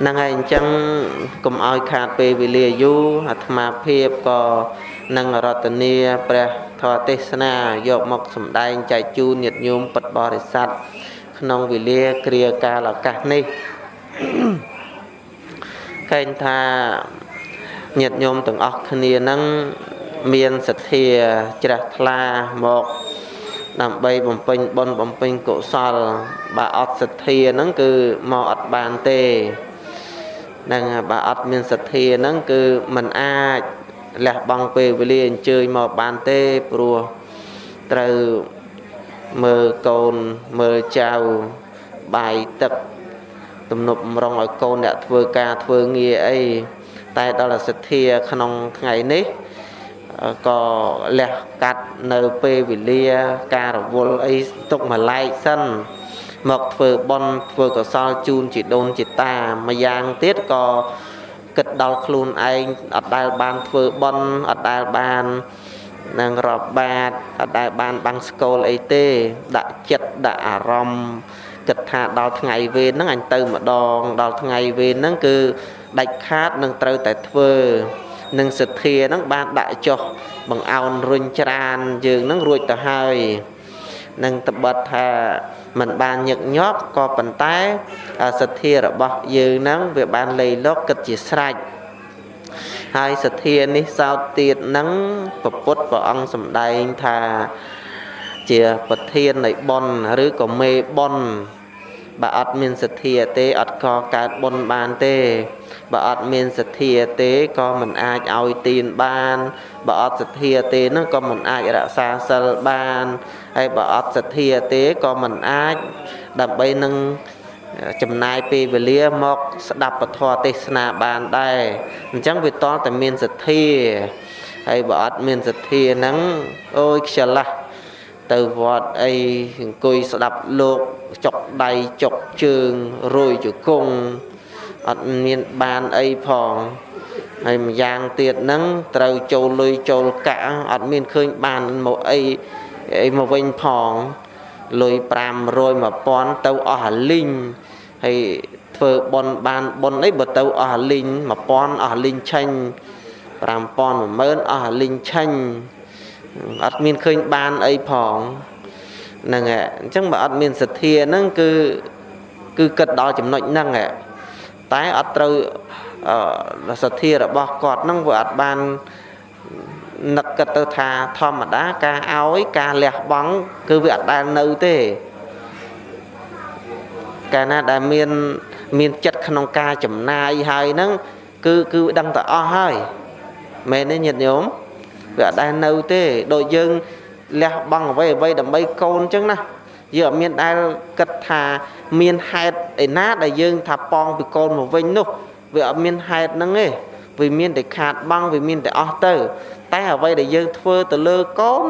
ហ្នឹងហើយអញ្ចឹងកុំឲ្យខាតពេលវេលាយូរអាត្មាភាពក៏នឹងរតនាព្រះធម៌ទេសនាយកមកសម្ដែងចែកជូនញាតិញោមពុទ្ធបរិស័ទក្នុងវេលាគ្រាកាលឱកាសនេះឃើញថាញាតិញោមទាំងអស់គ្នានឹងមានសទ្ធាជ្រះថ្លាមកដើម្បីបំពេញបុណ្យបំពេញកុសលបើអត់សទ្ធាហ្នឹងគឺមកអត់បានទេ ហ្នឹងបើអត់មានសទ្ធាហ្នឹងគឺมันអាចលះបង់ពេលវេលាអញ្ជើញមកបានទេព្រោះត្រូវមើលកូនមើលចៅបាយទឹកទំនប់រងឲ្យកូនអ្នកធ្វើការធ្វើងារអីតែដល់សទ្ធាក្នុងថ្ងៃនេះក៏លះកាត់នៅពេលវេលាការរវល់អីទុកម្លែកសិន មកធ្វើបន់ធ្វើកុសលជូនជីដូនជីតាម្យ៉ាងទៀតក៏គិតដល់ខ្លួនឯងអត់ដែលបានធ្វើបន់អត់ដែលបាននឹងរាប់បាតអត់ដែលបានបាំងស្គលអីទេ ដាក់ចិត្តដាក់អារម្មណ៍គិតថាដល់ថ្ងៃវេនហ្នឹងអញទៅម្ដងដល់ថ្ងៃវេនហ្នឹងគឺដាច់ខាតនឹងត្រូវតែធ្វើនឹងសទ្ធាហ្នឹងបានដាក់ចុះបង្អោនរុញច្រានយើងហ្នឹងរួចទៅហើយនឹងតបិតថា มันបានញឹកញាប់ក៏ប៉ុន្តែសទ្ធារបស់យើងហ្នឹងវាបានលៃលកគិតជាស្រេចហើយសទ្ធានេះសោតទៀតហ្នឹងពពុទ្ធព្រះអង្គសម្ដែងថាជាប្រធាននៃបុណ្យឬក៏មេបុណ្យ បើអត់មានសទ្ធាទេអត់ក៏កើតបុណ្យបានទេបើអត់មានសទ្ធាទេក៏មិនអាចឲ្យទានបានបើអត់សទ្ធាទេនោះក៏មិនអាចរក្សាសិលបានហើយបើអត់សទ្ធាទេក៏មិនអាចដើម្បីនឹងចំណាយពេលវេលាមកស្ដាប់ពធទេសនាបានដែរអញ្ចឹងវាតតែមានសទ្ធាហើយបើអត់មានសទ្ធាហ្នឹងអូយខ្ជិលណាស់ ទៅវត្តអីអង្គុយស្ដាប់លោកចុកដៃចុកជើងរយជង្គង់អត់មានបានអីផងហើយម្យ៉ាងទៀតហ្នឹងត្រូវចូលលុយចូលកាក់អត់មានឃើញបានមកអីអីមកវិញផងលុយ500 1000ទៅអស់អាលីងហើយធ្វើប៉ុនបានប៉ុនអីបើទៅអស់អាលីង1000អស់អាលីងឆាញ់5000 10000អស់អាលីងឆាញ់ អត់មានឃើញបានអីផងហ្នឹងហ่ะអញ្ចឹងបើអត់មានសទ្ធាហ្នឹងគឺគឺគិតដល់ចំណុចហ្នឹងហ่ะតែអត់ត្រូវសទ្ធារបស់គាត់ហ្នឹងវាអត់បាននឹកគិតទៅថាធម្មតាការឲ្យការលះបង់គឺវាអត់ដែលនៅទេកាលណាដែលមានមានចិត្តក្នុងការចំណាយហើយហ្នឹងគឺគឺដឹងតែអស់ហើយមែនទេញាតិញោម វាអត់ដែលនៅទេដូចយើងលះបង់អ្វីអ្វីដើម្បីកូនអញ្ចឹងណាយើងអត់មានដែលគិតថាមានហេតុឯណាដែលយើងថាប៉ងពីកូនមកវិញនោះវាអត់មានហេតុហ្នឹងទេវាមានតែខាតបង់វាមានតែអស់ទៅ តែអ្វីដែលយើងធ្វើទៅលើកូន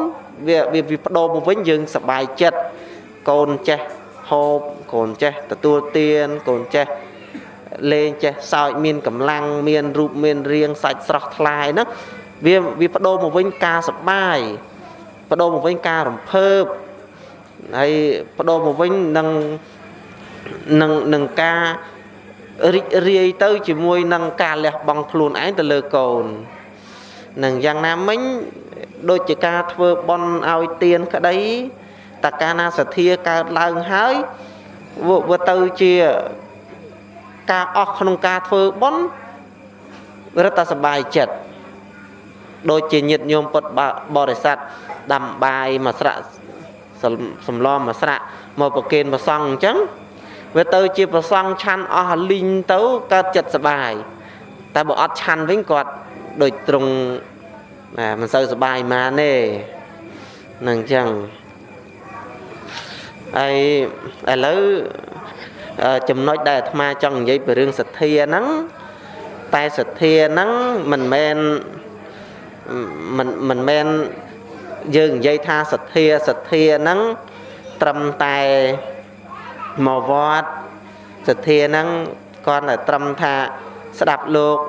វាវាបដូរមកវិញយើងសប្បាយចិត្តកូនចេះហូបកូនចេះទទួលទានកូនចេះលេងចេះសើចមានកម្លាំងមានរូបមានរាងសាច់ស្រស់ថ្លាយហ្នឹង វាវាបដូរមកវិញការសបាយបដូរមកវិញការរំភើបហើយបដូរមកវិញនឹងនឹងនឹងការរីករាយទៅជាមួយនឹងការលះបង់ខ្លួនឯងទៅលើកូននឹងយ៉ាងណាមិញដូចជាការធ្វើបន់ឲ្យទៀនក្តីតកាណាសទ្ធាកើតឡើងហើយវាទៅជាការអស់ក្នុងការធ្វើបន់រត់តែសบายចិត្ត ដូចជាញាតិញោមពុទ្ធបរិស័ទដាំបាយមួយស្រាក់សំឡំមួយស្រាក់មកប្រគេនប្រសង់អញ្ចឹងវាទៅជាប្រសង់ឆាន់អស់លីងទៅកើតចិត្តសបាយតែបើអត់ឆាន់វិញគាត់ដូចត្រង់ណាមិនសូវសបាយម៉ានទេនឹងអញ្ចឹងហើយឥឡូវចំណុចដែលអាត្មាចង់និយាយពីរឿងសទ្ធាហ្នឹងតែសទ្ធាហ្នឹងមិនមែន មិនមិនមែនយើងនិយាយថាសទ្ធាសទ្ធាហ្នឹងត្រឹមតែមកវត្តសទ្ធាហ្នឹងគាត់តែត្រឹមថាស្ដាប់លោក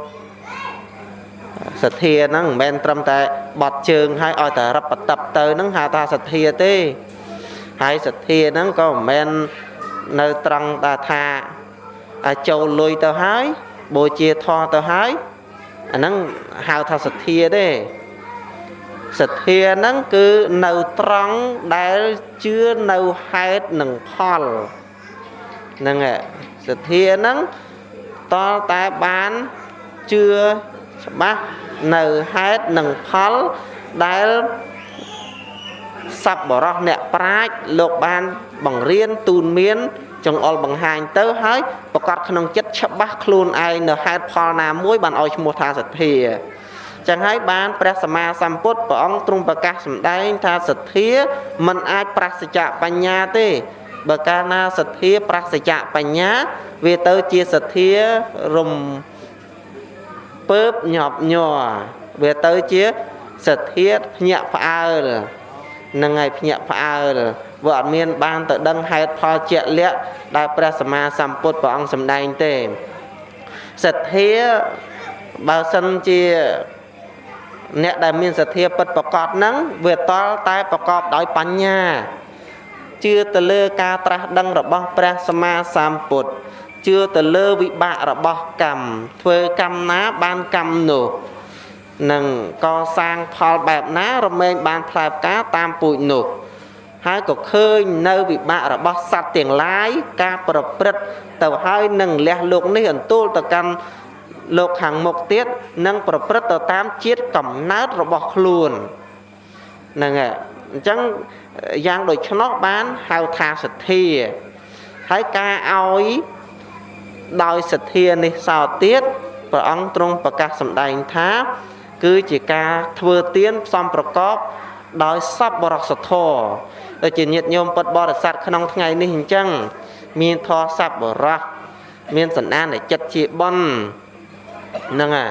សទ្ធាហ្នឹងមិនមែនត្រឹមតែបត់ជើងឲ្យឲ្យតែរឹបបតឹបទៅហ្នឹងហៅថាសទ្ធាទេហើយសទ្ធាហ្នឹងក៏មិនមែននៅត្រង់ថាថាចូលលុយទៅហើយបូជាធម៌ទៅហើយ អាហ្នឹងហៅថាសទ្ធាទេសទ្ធាហ្នឹងគឺនៅត្រង់ដែលជឿនៅហេតុនិងផលហ្នឹងសទ្ធាហ្នឹងតតែបានជឿច្បាស់នៅហេតុនិងផលដែលសប្បរោះអ្នកប្រាជ្ញលោកបានបង្រៀនទូនមាន ចង្អុលបង្ហាញទៅហើយប្រកាសក្នុងចិត្តច្បាស់ខ្លួនឯងនៅហេតុផលណាមួយបានឲ្យឈ្មោះថាសទ្ធាចឹងហើយបានព្រះសម្មាសម្ពុទ្ធព្រះអង្គទ្រង់ប្រកាសសម្ដែងថាសទ្ធាមិនអាចប្រសិជ្ជបញ្ញាទេបើកាលណាសទ្ធាប្រសិជ្ជបញ្ញាវាទៅជាសទ្ធារំពើបញាប់ញ័រវាទៅជាសទ្ធាភ្ញាក់ផ្អើលនឹងហើយភ្ញាក់ផ្អើល វាអត់មានបានទៅដឹងហេតុផលជាក់លាក់ដែលព្រះសម្មាសម្ពុទ្ធព្រះអង្គសម្ដែងទេសទ្ធាបើសិនជាអ្នកដែលមានសទ្ធាពិតប្រកបហ្នឹងវាតល់តែប្រកបដោយបញ្ញាជឿទៅលើការត្រាស់ដឹងរបស់ព្រះសម្មាសម្ពុទ្ធជឿទៅលើវិបាករបស់កម្មធ្វើកម្មណាបានកម្មនោះនឹងកសាងផលបែបណារមែងបានផ្លែផ្កាតាមពូជនោះ ហើយក៏ឃើញនៅវិបាករបស់សត្វទាំងឡាយការប្រព្រឹត្តទៅហើយនឹងលះលោកនេះអន្ទូលទៅកាន់លោកខាងមុខទៀតនឹងប្រព្រឹត្តទៅតាមជាតិកំណើតរបស់ខ្លួនហ្នឹងហើយអញ្ចឹងយ៉ាងដូច្នោះបានហៅថាសទ្ធាហើយការឲ្យដោយសទ្ធានេះសោទៀតព្រះអង្គទ្រង់ប្រកាសសម្ដែងថា គឺជាការធ្វើទានផ្សំប្រកប ដោយសពបរសធរដូចជាញាតិញោមពុទ្ធបរិស័ទក្នុងថ្ងៃនេះអញ្ចឹងមានធរសពបរោះមានសន្តានចិត្តជាបុណ្យហ្នឹងហើយ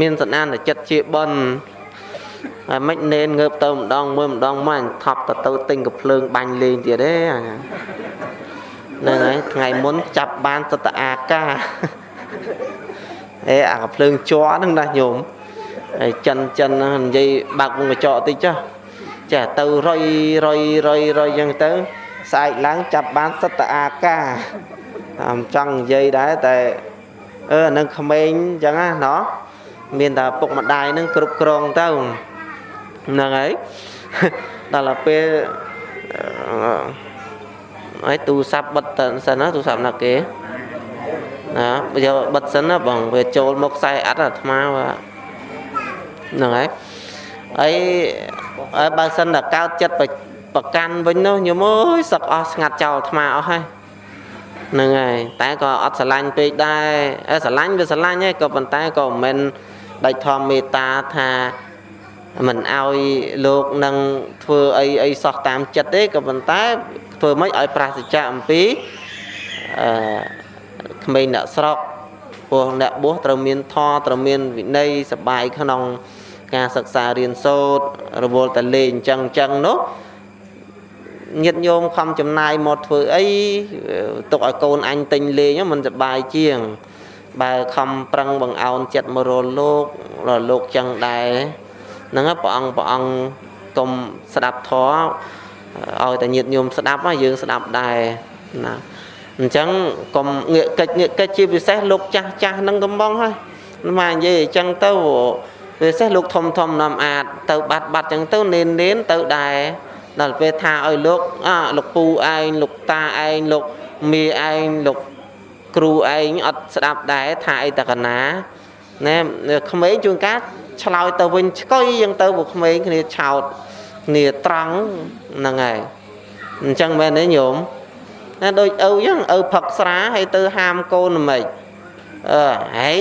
មានសន្តានចិត្តជាបុណ្យហើយមិននេនងើបទៅម្ដងមើលម្ដងមកថប់ទៅទៅទិញកភ្លើងបាញ់លេងទៀតទេហ្នឹងហើយថ្ងៃមុនចាប់បានសតអាកាអេអាកភ្លើងជ័រហ្នឹងណាញោមហើយចិនចិននិយាយបើកវងកញ្ចក់តិចចុះ ចាទៅរុយរុយរុយរុយយ៉ាងទៅស្អែកឡើងចាប់បានសតអាកាអំចង់និយាយដែរតែអឺនឹងក្មេងអញ្ចឹងណាណោះមានតែពុកម្ដាយនឹងគ្រប់គ្រងទៅហ្នឹងហើយដល់ពេលហើយទូរស័ព្ទបិទសិនណាទូរស័ព្ទណាគេណាយកបិទសិនណាបងវាចូលមកខ្សែអត់អាត្មាហ្នឹងហើយហើយ បើសិនតែកើតចិត្តប្រកាន់វិញនោះញោមអើយសឹកអស់ស្ងាត់ចោលអាត្មាអស់ហើយហ្នឹងហើយតែក៏អត់ស្រឡាញ់ពេកដែរស្រឡាញ់វាស្រឡាញ់ហើយក៏ប៉ុន្តែក៏មិនមែនដាច់ធម្មមេត្តាថាមិនអោយលោកនឹងធ្វើអីអីសោះតាមចិត្តទេក៏ប៉ុន្តែធ្វើម៉េចឲ្យប្រសិទ្ធៈអំពីអឺក្មេងអ្នកស្រុកព្រោះអ្នកបួសត្រូវមានធម៌ត្រូវមានវិន័យសបាយក្នុង ការសិក្សារៀនសូត្ររវល់តែលេងអញ្ចឹងអញ្ចឹងនោះញាតិញោមខំចំណាយមកធ្វើអីទុកឲ្យកូនអញទិញលេងមិនសបាយជាង បើខំប្រឹងបង្អោនចិត្តមករលោករលោកចឹងដែរហ្នឹងព្រះអង្គព្រះអង្គកុំស្ដាប់ធម៌ឲ្យតែញាតិញោមស្ដាប់យើងស្ដាប់ដែរណាអញ្ចឹងកុំងាកកិច្ចងាកកិច្ចជាពិសេសលោកចាស់ចាស់នឹងកំបងហើយមកនិយាយអញ្ចឹងទៅ ពិសេសលោកធំធំនាំអាចទៅបាត់បាត់អញ្ចឹងទៅនេននេនទៅដែរដល់ពេលថាឲ្យលោកអលោកពូឯងលោកតាឯងលោកមីឯងលោកគ្រូឯងអត់ស្ដាប់ដែរថាអីតកណាណែក្មេងជួនកាលឆ្លើយទៅវិញឆ្កុយយ៉ាងទៅពួកក្មេងគ្នាឆោតគ្នាត្រង់ហ្នឹងហើយអញ្ចឹងមែនទេញោមណាដូចឪអញ្ចឹងឪផឹកស្រាហើយទៅហាមកូនមិន អឺហើយ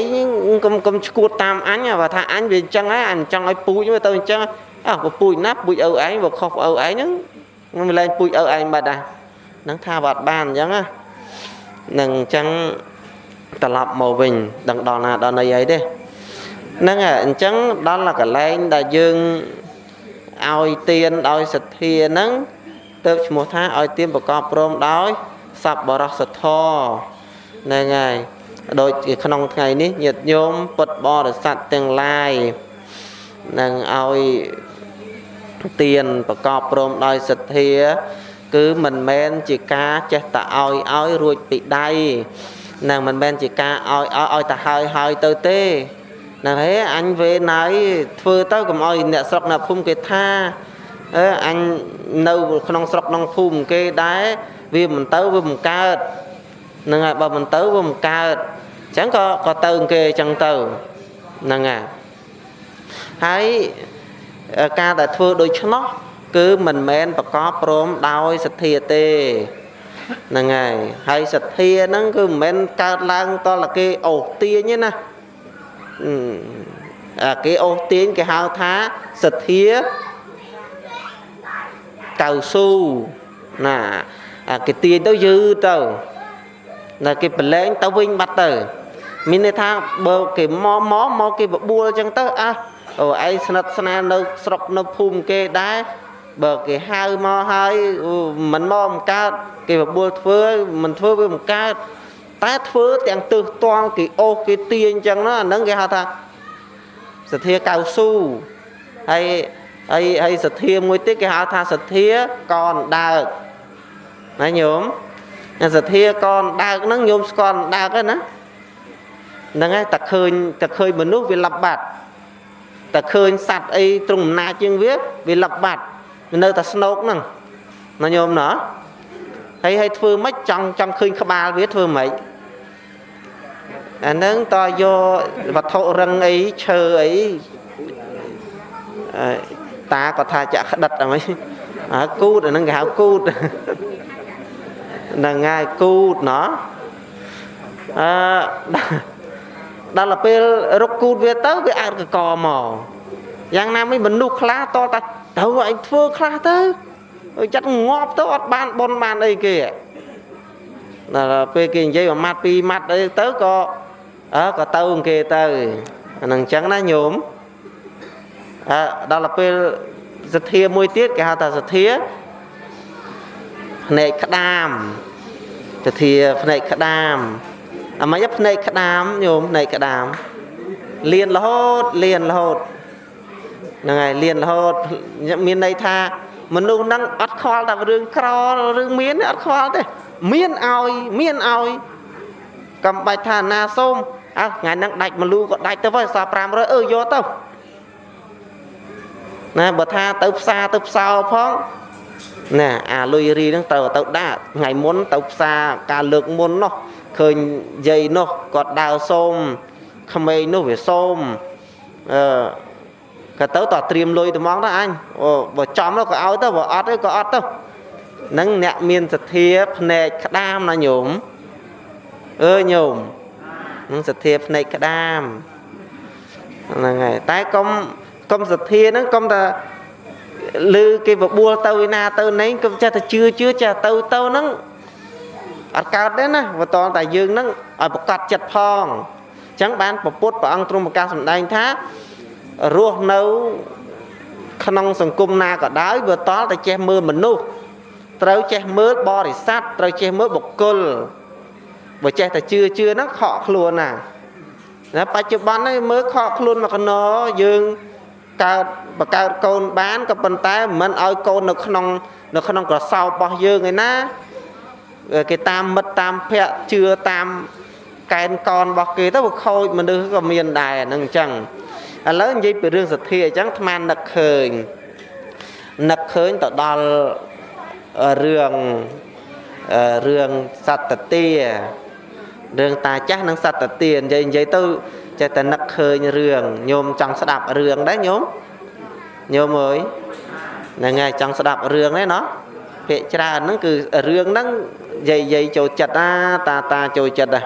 កុំកុំឈួតតាមអញបើថាអញវាអញ្ចឹងហើយអញចង់ឲ្យពូជទៅអញ្ចឹងអើពូជណាពូជឪឯងបើខុសឪឯងហ្នឹងមិនលែងពូជឪឯងបាត់ដែរហ្នឹងថាបាត់បានអញ្ចឹងណានឹងអញ្ចឹងត្រឡប់មកវិញដឹងដល់ណាដល់ណីអីទេហ្នឹងអញ្ចឹងដល់កន្លែងដែលយើងឲ្យទៀនដោយសទ្ធាហ្នឹងទៅឈ្មោះថាឲ្យទៀនប្រកបព្រមដោយសប្បរសធរហ្នឹងហើយ ដូចក្នុងថ្ងៃនេះញាតិញោមពុទ្ធបរិស័ទទាំងឡាយនឹងឲ្យទៀនប្រកបព្រមដោយសទ្ធា គឺមិនមែនជាការចេះតែឲ្យឲ្យរួចពីដៃនឹងមិនមែនជាការឲ្យឲ្យទៅហើយហើយទៅទេហ្នឹងហេអញវេណៃធ្វើទៅកុំឲ្យអ្នកស្រុកអ្នកភូមិគេថាអឺអញនៅក្នុងស្រុកក្នុងភូមិគេដែរវាមិនទៅវាមិនកើត ហ្នឹងហើយបើមិនទៅវាមិនកើតអញ្ចឹងក៏ក៏ទៅគេអញ្ចឹងទៅហ្នឹងហើយហើយការដែលធ្វើដូច្នោះគឺមិនមែនប្រកបព្រមដោយសទ្ធាទេហ្នឹងហើយហើយសទ្ធាហ្នឹងគឺមិនមែនកើតឡើងតលគេអូសទាញទេណាអាគេអូសទាញគេហៅថាសទ្ធាកៅស៊ូណាអាគេទាញទៅយឺទៅ ណាគេប្រឡែងទៅវិញបាត់ទៅ មានន័យថាបើគេមកមកមកគេបបួលអញ្ចឹងទៅអះអូឯងស្និទ្ធស្នាលនៅស្រុកនៅភូមិគេដែរបើគេហៅមកហើយមិនមកមិនកើតគេបបួលធ្វើមិនធ្វើវាមិនកើតតែធ្វើទាំងទឹះតល់គេអូសគេទាញអញ្ចឹងណាអាហ្នឹងគេហៅថាសទ្ធាកៅស៊ូហើយហើយហើយសទ្ធាមួយទៀតគេហៅថាសទ្ធាកនដើកណាញោម សទ្ធាកនដើកហ្នឹងញោមស្គាល់ដើកហ្នឹងណាហ្នឹងហើយតែឃើញតែឃើញមនុស្សវាលັບបាត់តែឃើញសัตว์អីត្រង់អំណាចជាងវាវាលັບបាត់នៅតែស្នោកហ្នឹងណាញោមណាហើយហើយធ្វើម៉េចចង់ចង់ឃើញក្បាលវាធ្វើម៉េចអាហ្នឹងតយកវត្ថុរឹងអីឈើអីតាគាត់ថាចាក់ក្តិតអីអាគូតអាហ្នឹងគេហៅគូត ហ្នឹងហើយគូតណោះអឺដល់ទៅពេលរកគូតវាទៅវាអាចកកមកយ៉ាងណាមិញមនុស្សខ្លះតតែទៅឯងធ្វើខ្លះទៅចិត្តងាប់ទៅអត់បានបនបានអីគេដល់ពេលគេនិយាយមួយម៉ាត់ពីរម៉ាត់អីទៅក៏អើក៏ទៅគេទៅអានឹងអញ្ចឹងណាញោមអើដល់ពេលសទ្ធាមួយទៀតគេហៅថាសទ្ធា ភ្នែកក្តាមសទ្ធាភ្នែកក្តាមអាម៉េចភ្នែកក្តាមញោមភ្នែកក្តាមលៀនរហូតលៀនរហូតហ្នឹងហើយលៀនរហូតមានន័យថាមនុស្សហ្នឹងអត់ខ្វល់តែរឿងក្ររឿងមានអត់ខ្វល់ទេ មានឲ្យមានឲ្យកំបាច់ថាណាសូមអើថ្ងៃហ្នឹងដាច់មលូក៏ដាច់ទៅហើយសល់500អឺយកទៅណាបើថាទៅផ្សារទៅផ្សោផង ណាអាលុយរីហ្នឹងត្រូវទៅដាក់ថ្ងៃមុនទៅផ្សារការលើកមុននោះឃើញយាយនោះគាត់ដើរសូមក្មេងនោះវាសូមអឺក៏ទៅតត្រៀមលុយត្មងទៅអញអូបើចំទៅក៏ឲ្យទៅបើអត់ទៅក៏អត់ទៅនឹងអ្នកមានសទ្ធាភ្នែកក្តាមណាញោមអើញោមនឹងសទ្ធាភ្នែកក្តាមហ្នឹងហើយតែកុំកុំសទ្ធាហ្នឹងកុំតែ ឮគេបបួលទៅឯណាទៅណេកុំចេះតែជឿជឿចេះទៅទៅហ្នឹងអត់កើតទេណាបើតតែយើងហ្នឹងឲ្យប្រកាសចិត្តផងអញ្ចឹងបានពពុទ្ធព្រះអង្គទ្រង់ប្រកាសសម្ដែងថារស់នៅក្នុងសង្គមណាក៏ដោយបើតតែចេះមើលមនុស្សត្រូវចេះមើលបរិស័ទត្រូវចេះមើលបុគ្គលបើចេះតែជឿជឿហ្នឹងខកខ្លួនណាណាបច្ចុប្បន្ននេះមើលខកខ្លួនមកកណោយើង កើតបកើតកូនបានក៏ប៉ុន្តែមិនឲ្យកូននៅក្នុង នៅក្នុងក្រសោបរបស់យើងឯណាគេតាមមិត្តតាមភ័ក្រជឿតាមកែនកនរបស់គេទៅវាខូចមនុស្សក៏មានដែរហ្នឹងអញ្ចឹងឥឡូវនិយាយពីរឿងសទ្ធាអញ្ចឹងអាត្មានឹកឃើញនឹកឃើញទៅដល់រឿងរឿងសត្វទារឿងតាចាស់និងសត្វទានិយាយនិយាយទៅ ចេះតែនឹកឃើញរឿងញោមចង់ស្ដាប់រឿងដែរញោមញោមអើយហ្នឹងហើយចង់ស្ដាប់រឿងហ្នឹងណោះភាកច្រើនហ្នឹងគឺរឿងហ្នឹងយាយយាយចូលចិត្តណាតាតាចូលចិត្តណា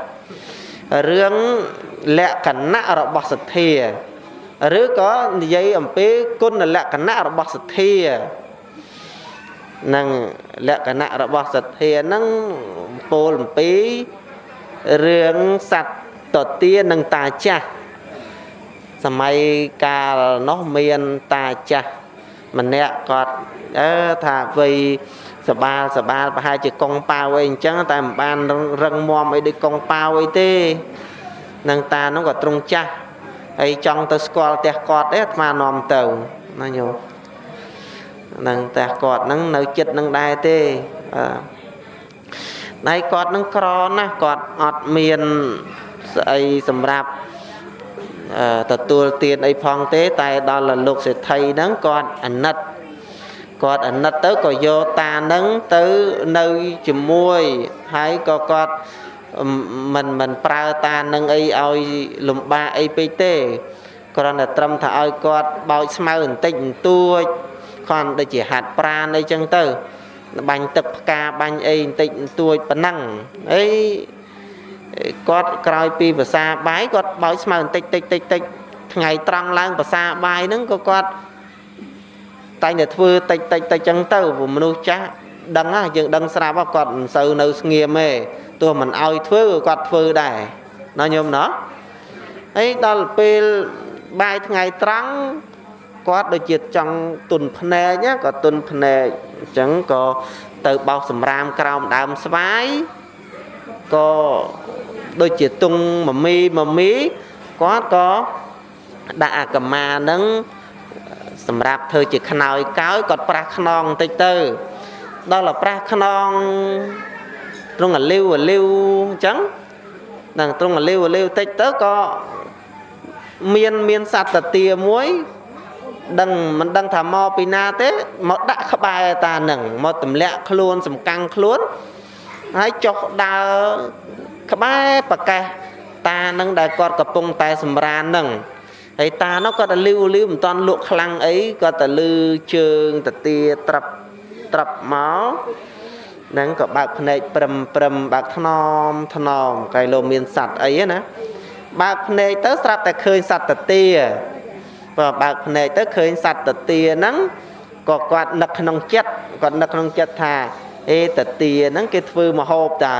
រឿងលក្ខណៈរបស់សទ្ធាឬក៏និយាយអំពីគុណលក្ខណៈរបស់សទ្ធានឹងលក្ខណៈរបស់សទ្ធានឹងពោលអំពីរឿងសត្វ តទានិងតាចាស់សម័យកាលនោះមានតាចាស់ម្នាក់គាត់អើថាវ័យសបាលសបាលប្រហែលជាកងប៉ាវអីអញ្ចឹងតែមិនបានរឹងមាំអីដូចកងប៉ាវអីទេនឹងតានោះក៏ទ្រង់ចាស់ហើយចង់ទៅស្គាល់ផ្ទះគាត់ទេអាត្មានាំទៅណាញោមនឹងផ្ទះគាត់ហ្នឹងនៅចិត្តនឹងដែរទេហើយគាត់នឹងក្រណាស់គាត់អត់មាន ស្អីសម្រាប់ទទួលទានអីផងទេ តែដល់លោកសេដ្ឋីហ្នឹងគាត់អាណិតគាត់អាណិតទៅក៏យកតានឹងទៅនៅជាមួយហើយក៏គាត់មិនមិនប្រើតានឹងអីឲ្យលំបាកអីពេកទេគ្រាន់តែត្រឹមថាឲ្យគាត់បោចស្មៅបន្តិចបន្តួចគាត់ដូចជាហាត់ប្រានអីចឹងទៅបាញ់ទឹកផ្កាបាញ់អីបន្តិចបន្តួចប៉ុណ្ណឹងអី គាត់ក្រោយពីភាសាបាយគាត់បោចស្មៅបន្តិចតិចតិចតិចថ្ងៃត្រង់ឡើងភាសាបាយហ្នឹងក៏គាត់តែងតែធ្វើតិចតិចតិចចឹងទៅមនុស្សចាស់ដឹងហ่ะយើងដឹងស្រាប់គាត់មិនសូវនៅស្ងៀមទេទោះមិនអោយធ្វើគាត់ធ្វើដែរណាញោមណោះហើយដល់ពេលបាយថ្ងៃត្រង់គាត់ដូចជាចង់ទុនភ្នែកក៏ទុនភ្នែកអញ្ចឹងក៏ទៅបោសសម្រាមក្រោមដើមស្វាយក៏ ដូចជាទុងមមីមមីគាត់ក៏ដាក់អាកម្មានឹងសម្រាប់ធ្វើជាខ្នើយកោយគាត់ប្រាស់ខ្នងបន្តិចទៅដល់តែប្រាស់ខ្នងត្រង់អាលីវអាលីវអញ្ចឹងដល់ត្រង់អាលីវអាលីវតិចទៅក៏មានមានសត្វតាទាមួយដឹងមិនដឹងថាមកពីណាទេមកដាក់ក្បែរតានឹងមកទម្លាក់ខ្លួន សំកាំងខ្លួនហើយចុះដើរ ក្បែរប្រកេះតានឹងដែលគាត់កំពុងតែសម្រាននឹងហើយតានោះគាត់តែលីវលីវមិនតាន់លក់ខ្លាំងអីគាត់តែលឺជើងតាទាត្រាប់ត្រាប់មកហ្នឹងក៏បើកភ្នែកព្រឹមព្រឹមបើកថ្នមថ្នមកែលោមានសัตว์អីណាបើកភ្នែកទៅស្រាប់តែឃើញសត្វតាទាបើបើកភ្នែកទៅឃើញសត្វតាទាហ្នឹងក៏គាត់នឹកក្នុងចិត្តគាត់នឹកក្នុងចិត្តថាអេតាទាហ្នឹងគេធ្វើមហូបតើ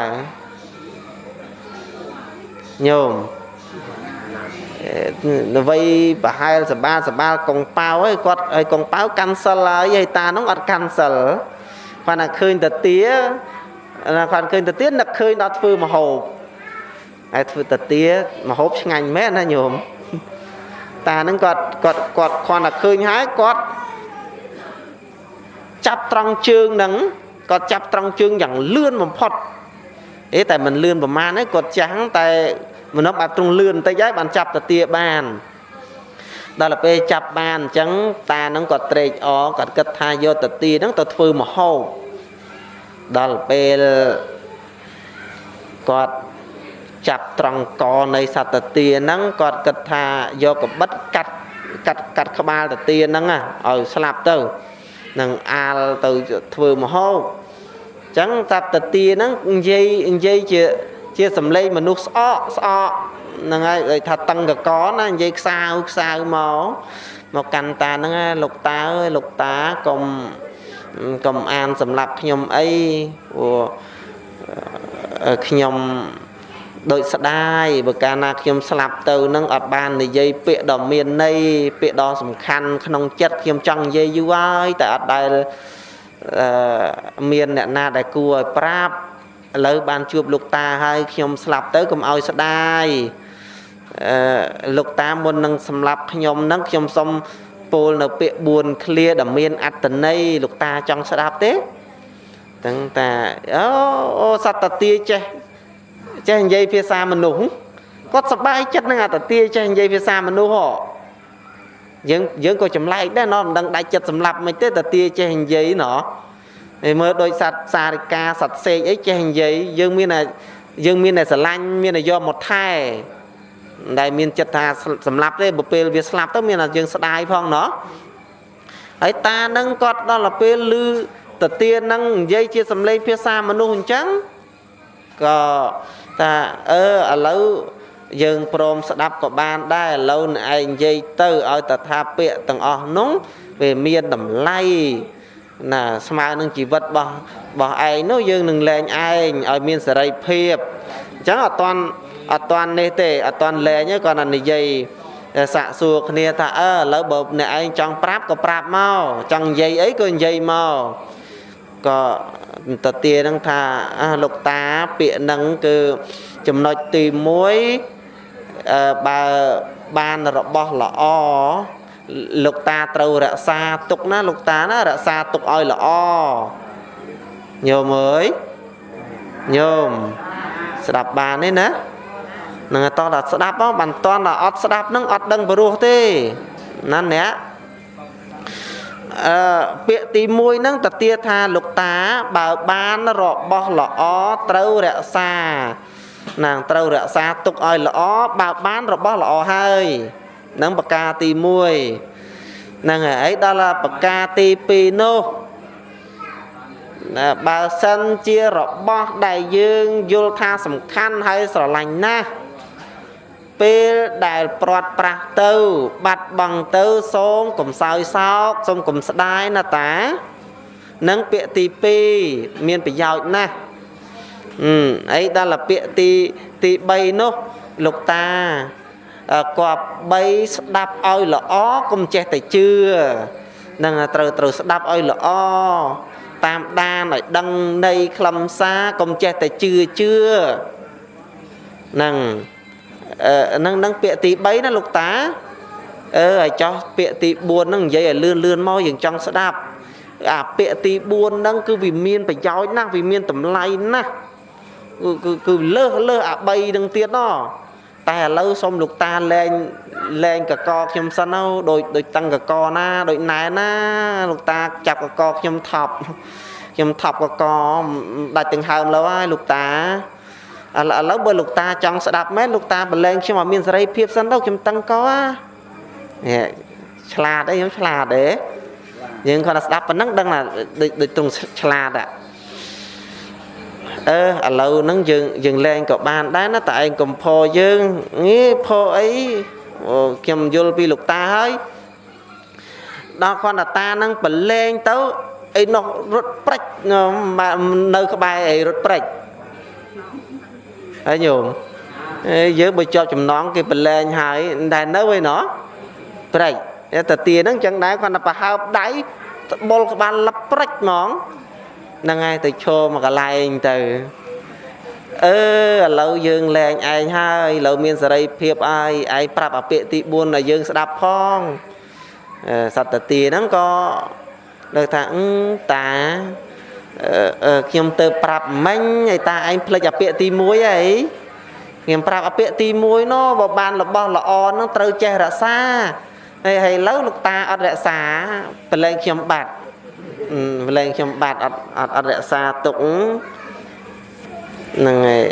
ញោមនវ័យប្រហែលសបាលសបាលកងប៉ៅហើយកត់ឲ្យកងប៉ៅកាន់សិលហើយហើយតានោះអត់កាន់សិលគាត់តែឃើញតាទាគាត់ឃើញតាទានឹកឃើញដល់ធ្វើមហូបហើយធ្វើតាទាមហូបឆ្ងាញ់មែនណាញោមតានឹងគាត់គាត់គាត់គាត់តែឃើញហើយគាត់ចាប់ត្រង់ជើងហ្នឹងគាត់ចាប់ត្រង់ជើងយ៉ាងលឿនបំផុត អេតែមិនលឿនប្រមាណទេគាត់ចាំងតែមនុស្សបែបទ្រង់លឿនបន្តិចហើយបានចាប់តាទាបានដល់ទៅពេលចាប់បានអញ្ចឹងតានឹងគាត់ត្រេកអរគាត់គិតថាយកតាទាហ្នឹងទៅធ្វើមហោបដល់ពេលគាត់ចាប់ត្រង់កនៃសត្វតាទាហ្នឹងគាត់គិតថាយកកបិតកាត់កាត់កាត់ក្បាលតាទាហ្នឹងឲ្យស្លាប់ទៅនឹងអាលទៅធ្វើមហោបអញ្ចឹងសត្វតាទាហ្នឹងនិយាយនិយាយជាជាសំឡេងមនុស្សស្អកស្អកហ្នឹងហើយដូចថាតឹងកកណានិយាយខ្សៅខ្សៅមកមកកាន់តាហ្នឹងលោកតាអើយលោកតាកុំកុំអានសម្រាប់ខ្ញុំអីព្រោះខ្ញុំដូចស្ដាយបើកាលណាខ្ញុំស្លាប់ទៅនឹងអត់បាននិយាយពាក្យដ៏មានន័យពាក្យដ៏សំខាន់ក្នុងចិត្តខ្ញុំចង់និយាយយូរហើយតែអត់ដែលអឺ មានអ្នកណាដែលគួរឲ្យប្រាប់ឥឡូវបានជួបលោកតាហើយខ្ញុំស្លាប់ទៅកុំឲ្យស្ដាយអឺលោកតាមុននឹងសម្លាប់ខ្ញុំនឹងខ្ញុំសុំពោលនៅពាក្យ4ឃ្លាដែលមានអត្តន័យលោកតាចង់ស្ដាប់ទេទាំងតាអូអូសត្វតាទាចេះចេះនិយាយភាសាមនុស្សគាត់សប្បាយចិត្តនឹងអត្តទាចេះនិយាយភាសាមនុស្សហ៎ យើងយើងក៏ចម្លែកដែរណោះមិនដឹងដាច់ចិត្តសម្លាប់មិនទេតាទាចេះនិយាយណោះហើយមើលដូចសត្វសារិកាសត្វសេកអីចេះនិយាយយើងមានតែយើងមានតែស្រឡាញ់មានតែយកមកថែដែលមានចិត្តថាសម្លាប់ទេបើពេលវាស្លាប់ទៅមានតែយើងស្ដាយផងណោះហើយតានឹងគាត់ដល់ទៅពេលឮតទានឹងនិយាយជាសំឡេងភាសាមនុស្សអញ្ចឹងក៏ថាអឺឥឡូវ យើងព្រមស្ដាប់ក៏បានដែរឥឡូវឯងនិយាយទៅឲ្យតថាពាក្យទាំងអស់នោះវាមានតម្លៃណាស្មើនឹងជីវិតរបស់របស់ឯងនោះយើងនឹងលែងឯងឲ្យមានសេរីភាពអញ្ចឹងអត់តាន់អត់តាន់នេះទេអត់តាន់លែងទេគាត់តែនិយាយសាក់សួរគ្នាថាអើឥឡូវបើអ្នកឯងចង់ប្រាប់ក៏ប្រាប់មកចង់និយាយអីក៏និយាយមកក៏តទានឹងថាលោកតាពាក្យនឹងគឺចំណុចទី1 បើបានរបស់ល្អលោកតាត្រូវរក្សាទុកណាលោកតាណារក្សាទុកឲ្យល្អញោមអើយញោមស្ដាប់បានទេណានឹងតោះដល់ស្ដាប់មកបានតន់ដល់អត់ស្ដាប់នឹងអត់ដឹងព្រោះទេណាអ្នកអឺពាក្យទី1ហ្នឹងតទាថាលោកតាបើបានរបស់ល្អត្រូវរក្សា ណាងត្រូវរក្សាទុកឲ្យល្អបើបានរបស់ល្អហើយនឹងប្រការទី1ហ្នឹងហើយដល់ប្រការទី2នោះណាបើសិនជារបស់ដែលយើងយល់ថាសំខាន់ហើយស្រឡាញ់ណាស់ពេលដែលព្រាត់ប្រាស់ទៅ បាត់បង់ទៅសូមកុំសោយសោកសូមកុំស្ដាយណាតានឹងពាក្យទី2មានប្រយោជន៍ណាស់ អឺអីដល់ពាក្យទីទី3នោះលោកតាគប្បីស្ដាប់ឲ្យល្អកុំចេះតែជឿនឹងត្រូវត្រូវស្ដាប់ឲ្យល្អតាមដានឲ្យដឹងនៃខ្លឹមសារកុំចេះតែជឿជឿនឹងនឹងនឹងពាក្យទី3ណាលោកតាអឺឲ្យចោះពាក្យទី4ហ្នឹងនិយាយឲ្យលឿនលឿនមកយើងចង់ស្ដាប់អាពាក្យទី4ហ្នឹងគឺវាមានប្រយោជន៍ណាស់វាមានតម្លៃណាស់ គឺគឺគឺលើសលើសអា3ហ្នឹងទៀតណតែឥឡូវសូមលោកតាលែងលែងកកខ្ញុំសិនទៅដូចដូចតឹងកកណាដូចណែណាលោកតាចាប់កកខ្ញុំថប់ខ្ញុំថប់កកដាច់ទាំងហើមលើហើយលោកតាឥឡូវបើលោកតាចង់ស្ដាប់មែនលោកតាបលែងខ្ញុំឲ្យមានសេរីភាពសិនទៅខ្ញុំតឹងកនេះឆ្លាតអីខ្ញុំឆ្លាតទេយើងគាត់តែស្ដាប់ប៉ុណ្ណឹងដឹងថាដូចដូចទ្រង់ឆ្លាតอะ អឺឥឡូវហ្នឹងយើងយើងលែងក៏បានដែរណាតែឯងកំផយើងងារផអីខ្ញុំយល់ពីលោកតាហើយដល់គាត់តាតាហ្នឹងប្រឡែងទៅអីនោះរត់ព្រិចនៅក្បែរអីរត់ព្រិចហើយញោមយើងបើជាប់ចំណងគេប្រឡែងហើយតែនៅឯណោះព្រិចតែទាហ្នឹងចឹងដែរគាត់តែប្រហើបដៃបុលក្បាលលឹបព្រិចហ្មង ហ្នឹងហើយទៅឈរមកកន្លែងទៅអឺឥឡូវយើងលែងឯងហើយឥឡូវមានសេរីភាពហើយឯងប្រាប់អាពាក្យទី4ឲ្យយើងស្ដាប់ផងសត្វទាហ្នឹងក៏លើថាអឺតាខ្ញុំទៅប្រាប់មិញឲ្យតាឯងផ្លេចអាពាក្យទី1អីខ្ញុំប្រាប់អាពាក្យទី1នោះបើបានរបស់ល្អហ្នឹងត្រូវចេះរក្សាហើយហើយឥឡូវលោកតាអត់រក្សាប្រឡែងខ្ញុំបាត់ ប្រឡែងខ្ញុំបាត់អត់អត់អត់រក្សាទុកហ្នឹងហើយ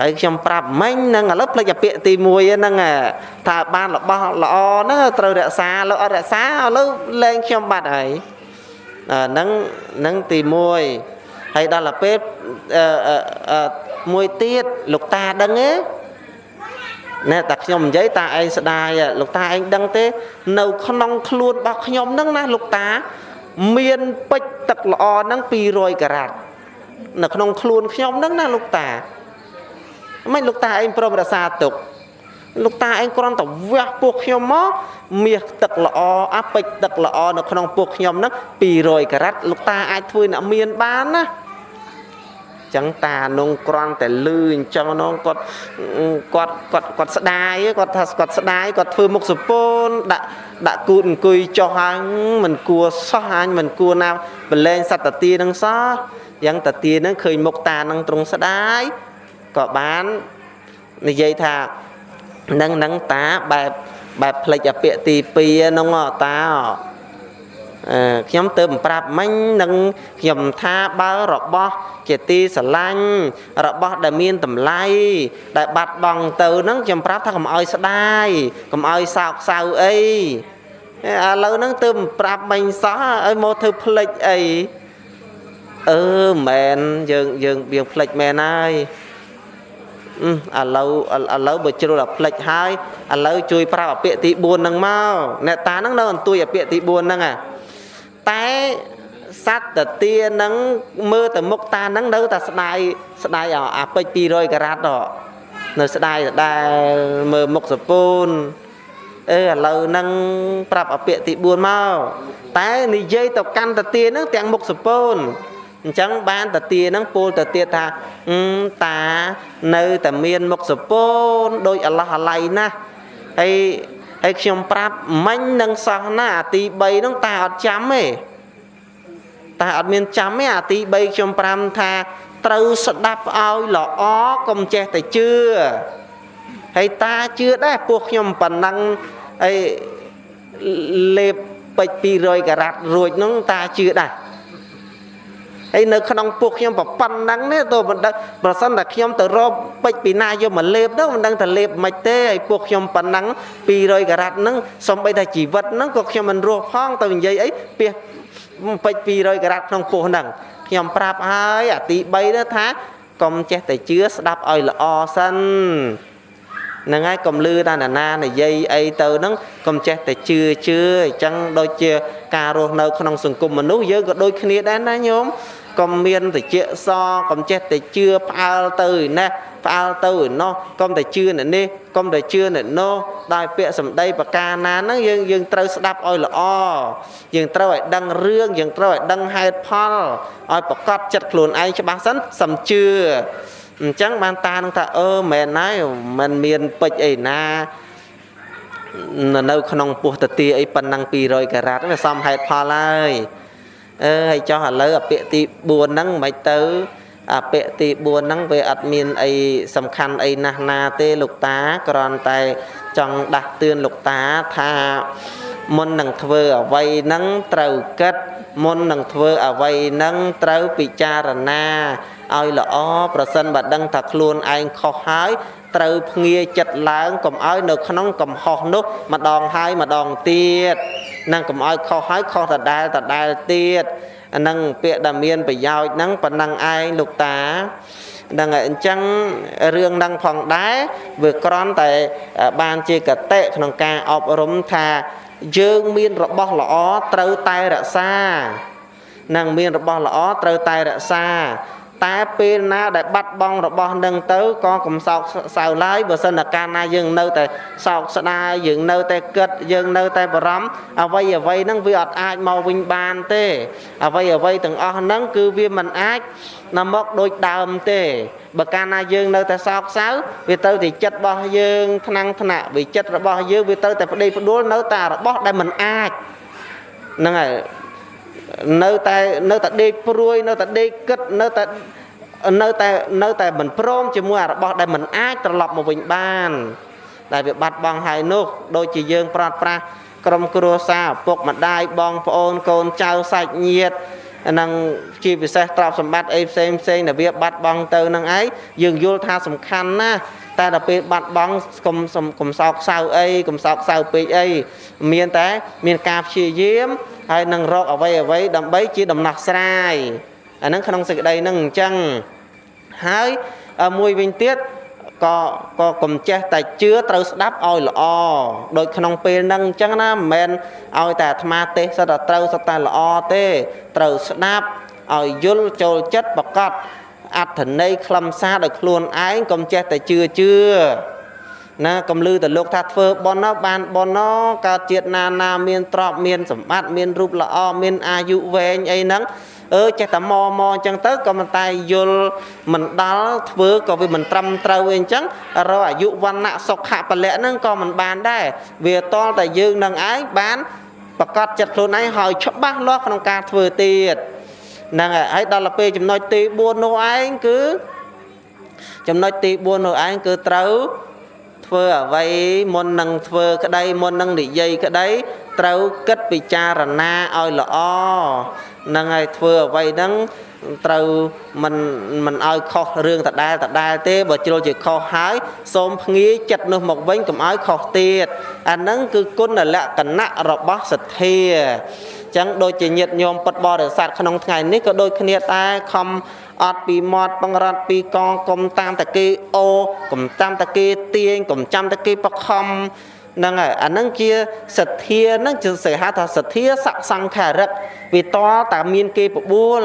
ហើយខ្ញុំប្រាប់មិញហ្នឹងឥឡូវផ្លេចអាពាក្យទី1ហ្នឹងថាបានរបស់ល្អហ្នឹងត្រូវរក្សាលោកអត់រក្សាឥឡូវលែងខ្ញុំបាត់ហើយហ្នឹងហ្នឹងទី1ហើយដល់ទៅពេលមួយទៀតលោកតាដឹងទេណែតាខ្ញុំនិយាយតាឯងស្ដាយលោកតាឯងដឹងទេ នៅ ក្នុងខ្លួនរបស់ខ្ញុំហ្នឹងណាលោកតា មានពេជ្រទឹកល្អហ្នឹង200ការ៉ាត់នៅក្នុងខ្លួនខ្ញុំហ្នឹងណាលោកតាមិនលោកតាឯងព្រមរក្សាទុកលោកតាឯងគ្រាន់តែវះពោះខ្ញុំមកមាសទឹកល្អអាពេជ្រទឹកល្អនៅក្នុងពោះខ្ញុំហ្នឹង200ការ៉ាត់លោកតាអាចធ្វើអ្នកមានបានណា ចឹងតានងក្រាន់តែលឺអញ្ចឹងនងគាត់គាត់គាត់គាត់ស្ដាយគាត់ថាគាត់ស្ដាយគាត់ធ្វើមុខសពូនដាក់ដាក់គូតអង្គុយចុះហើយមិនគួសោះអញមិនគួណាបលែងសត្វតាទានឹងសោះយ៉ាងតាទានឹងឃើញមុខតានឹងត្រង់ស្ដាយក៏បាននិយាយថានឹងនឹងតាបែបបែបផ្លេចអាពាក្យទី2ហ្នឹងតា ខ្ញុំទៅប្រាប់មិញនឹងខ្ញុំថាបើរបស់ជាទីស្រឡាញ់របស់ដែលមានតម្លៃដែលបាត់បង់ទៅហ្នឹងខ្ញុំប្រាប់ថាកុំឲ្យស្ដាយកុំឲ្យសោកសៅអីឥឡូវហ្នឹងទៅប្រាប់មិញសោះឲ្យមកធ្វើផ្លិចអីអឺមែនយើងយើងយើងផ្លិចមែនហើយឥឡូវឥឡូវបើជ្រុលអាផ្លិចហើយឥឡូវជួយប្រាប់អាពាក្យទី4ហ្នឹងមកអ្នកតាហ្នឹងនៅអន្ទួយអាពាក្យទី4ហ្នឹងអា តែសត្វតទានឹងមើលទៅមុខតានឹងនៅតែស្ដាយស្ដាយអាពេជ្រ200ការ៉ាត់នៅស្ដាយដែលមើលមុខសពូនអឺឥឡូវហ្នឹងប្រាប់អពាកទី4មកតែនិយាយទៅកាន់តទាហ្នឹងទាំងមុខសពូនអញ្ចឹងបានតទាហ្នឹងពោលទៅទៀតថាតានៅតែមានមុខសពូនដោយអឡោះអាឡៃណាស់ហើយ ហើយខ្ញុំប្រាប់មិញនឹងសោះណាអាទី3ហ្នឹងតាអត់ចាំទេតាអត់មានចាំទេអាទី3ខ្ញុំ5ថាត្រូវស្ដាប់ឲ្យល្អកុំចេះតែជឿហើយតាជឿដែរពួកខ្ញុំប៉ុណ្ណឹងអីលេបពេជ្រ200ការ៉ាត់រួចហ្នឹងតាជឿដែរ ហើយនៅក្នុងពួកខ្ញុំប៉ុណ្ណឹងនេះទៅមិនដឹងប្រសិនតែខ្ញុំទៅរកពេជ្រពីណាយកមកលេបទៅមិនដឹងថាលេបមិនទេហើយពួកខ្ញុំប៉ុណ្ណឹង200ការ៉ាត់ហ្នឹងសំបីតែជីវិតហ្នឹងក៏ខ្ញុំមិនរស់ផងទៅនិយាយអីពីពេជ្រ200ការ៉ាត់ក្នុងពោះហ្នឹងខ្ញុំប្រាប់ហើយអាទី3នោះថាកុំចេះតែជឿស្ដាប់ឲ្យល្អសិនហ្នឹងហើយកុំលឺតាណានានិយាយអីទៅហ្នឹងកុំចេះតែជឿជឿអញ្ចឹងដូចជាការរស់នៅក្នុងសង្គមមនុស្សយើងក៏ដូចគ្នាដែរណាញោម កុំមានតិចសកុំចេះតែជឿផ្អើលទៅឯនេះផ្អើលទៅឯណោះកុំតែជឿអ្នកនេះកុំតែជឿអ្នកនោះដោយពាក្យសម្ដីប្រការណាហ្នឹងយើងយើងត្រូវស្ដាប់ឲ្យល្អយើងត្រូវឲ្យដឹងរឿងយើងត្រូវឲ្យដឹងហេតុផលឲ្យប្រកបចិត្តខ្លួនឯងច្បាស់សិនសំជឿអញ្ចឹងបានតានឹងថាអឺមែនហើយมันមានពេជ្រអីណានៅក្នុងពោះតទាអីប៉ុណ្ណឹង200ការ៉ាត់វាសមហេតុផលហើយ អឺហើយចោះឥឡូវអាពាក្យទី4ហ្នឹងមិនទៅអាពាក្យទី4ហ្នឹងវាអត់មានអីសំខាន់អីណាស់ណាទេលោកតាគ្រាន់តែចង់ដាស់តឿនលោកតាថាមុននឹងធ្វើអ្វីហ្នឹងត្រូវគិតមុននឹងធ្វើអ្វីហ្នឹងត្រូវពិចារណា ឲ្យល្អប្រសិនបើដឹងថាខ្លួនឯងខុសហើយត្រូវភ្ងាចិត្តឡើងកុំឲ្យនៅក្នុងកំហុសនោះម្ដងហើយម្ដងទៀតនឹងកុំឲ្យខុសហើយខុសដដែលដដែលទៀតអានឹងពាក្យដែលមានប្រយោជន៍ហ្នឹងប៉ុណ្ណឹងឯងលោកតាដឹងហើយអញ្ចឹងរឿងហ្នឹងផងដែរវាក្រំតែបានជាកតិក្នុងការអប់រំថាយើងមានរបស់ល្អត្រូវតែរក្សានឹងមានរបស់ល្អត្រូវតែរក្សា តែពេលណាដែលបាត់បង់របស់នឹងទៅក៏កំសោកសៅឡើយបើសិនតែកាលណាយើងនៅតែសោកស្ដាយយើងនៅតែគិតយើងនៅតែបារម្ភអ្វីអ្វីហ្នឹងវាអត់អាចមកវិញបានទេ អ្វីអ្វីទាំងអស់ហ្នឹងគឺវាមិនអាចណាមកដូចដើមទេបើកាលណាយើងនៅតែសោកសៅវាទៅតែចិត្តរបស់យើងថ្នាំងថ្នាក់វាចិត្តរបស់យើងវាទៅតែប្តីផ្ដួលនៅតែរបស់ដែលមិនអាចហ្នឹងហើយ នៅតែនៅតែដេកព្រួយនៅតែដេកគិតនៅតែនៅតែនៅតែមិនព្រមជាមួយអារបស់ដែលមិនអាចត្រឡប់មកវិញបាន ដែលវាបាត់បង់ហើយនោះដូចជាយើងប្រាត់ប្រាស់ក្រុមគ្រួសារឪពុកម្ដាយបងប្អូនកូនចៅសាច់ញាតិនឹងជាពិសេសទ្រព្យសម្បត្តិអីផ្សេងផ្សេងដែលវាបាត់បង់ទៅនឹងឯងយើងយល់ថាសំខាន់ណាស់ តែដល់ពេលបាត់បង់កុំកុំសោកសៅអីកុំសោកសៅពេកអីមានតែ មានការព្យាយាមហើយនឹងរកអ្វីអ្វីដើម្បីជាដំណោះស្រាយអាហ្នឹងក្នុងសេចក្តីហ្នឹងអញ្ចឹងហើយមួយវិញទៀតក៏ក៏កុំចេះតែជឿត្រូវស្ដាប់ឲ្យល្អដូចក្នុងពេលហ្នឹងអញ្ចឹងណាមិនមែនឲ្យតែអាត្មាទេសសិតតែត្រូវសិតតែល្អទេត្រូវស្ដាប់ឲ្យយល់ចូលចិត្តប្រកប អត្ថន័យខ្លឹមសារដោយខ្លួនឯងកុំចេះតែជឿជឿណាកំលឺទៅលោកថាធ្វើប៉ុនបានប៉ុនកើតជាតិណាណាមានទ្រព្យមានសម្បត្តិមានរូបល្អមានអាយុវែងអីហ្នឹងអឺចេះតែមមអញ្ចឹងទៅក៏មិនតែយល់មិនដល់ធ្វើក៏វាមិនត្រឹមត្រូវអីអញ្ចឹងរកអាយុវណ្ណៈសុខៈពលៈហ្នឹងក៏មិនបានដែរវាតលតែយើងនឹងឯងបានប្រកាសចិត្តខ្លួនឯងហើយច្បាស់លាស់ក្នុងការធ្វើទៀត ហ្នឹងហើយដល់ទៅពេលចំណុចទី4នោះឯងគឺចំណុចទី4នោះឯងគឺត្រូវធ្វើអ្វីមុននឹងធ្វើក្តីមុននឹងនិយាយក្តីត្រូវគិតពិចារណាឲ្យល្អនឹងឲ្យធ្វើអ្វីហ្នឹងត្រូវមិនមិនឲ្យខុសរឿងដដែលដដែលទេបើជ្រុលជាខុសហើយសូមភ្ងាយចិត្តនោះមកវិញកុំឲ្យខុសទៀតអាហ្នឹងគឺគុណលក្ខណៈរបស់សទ្ធា ចឹងដូចជាញាតញោមពុតបរិស័ទក្នុងថ្ងៃនេះក៏ដូចគ្នាដែរខំអត់ពីមាត់បង្រត់ពីកងកុំតាមតគេអូកុំតាមតគេទាញកុំចាំតគេបខំហ្នឹងហើយអាហ្នឹងជាសទ្ធាហ្នឹងជាសេហៅថាសទ្ធាសសង្ខារិកវាតតែមានគេបបួល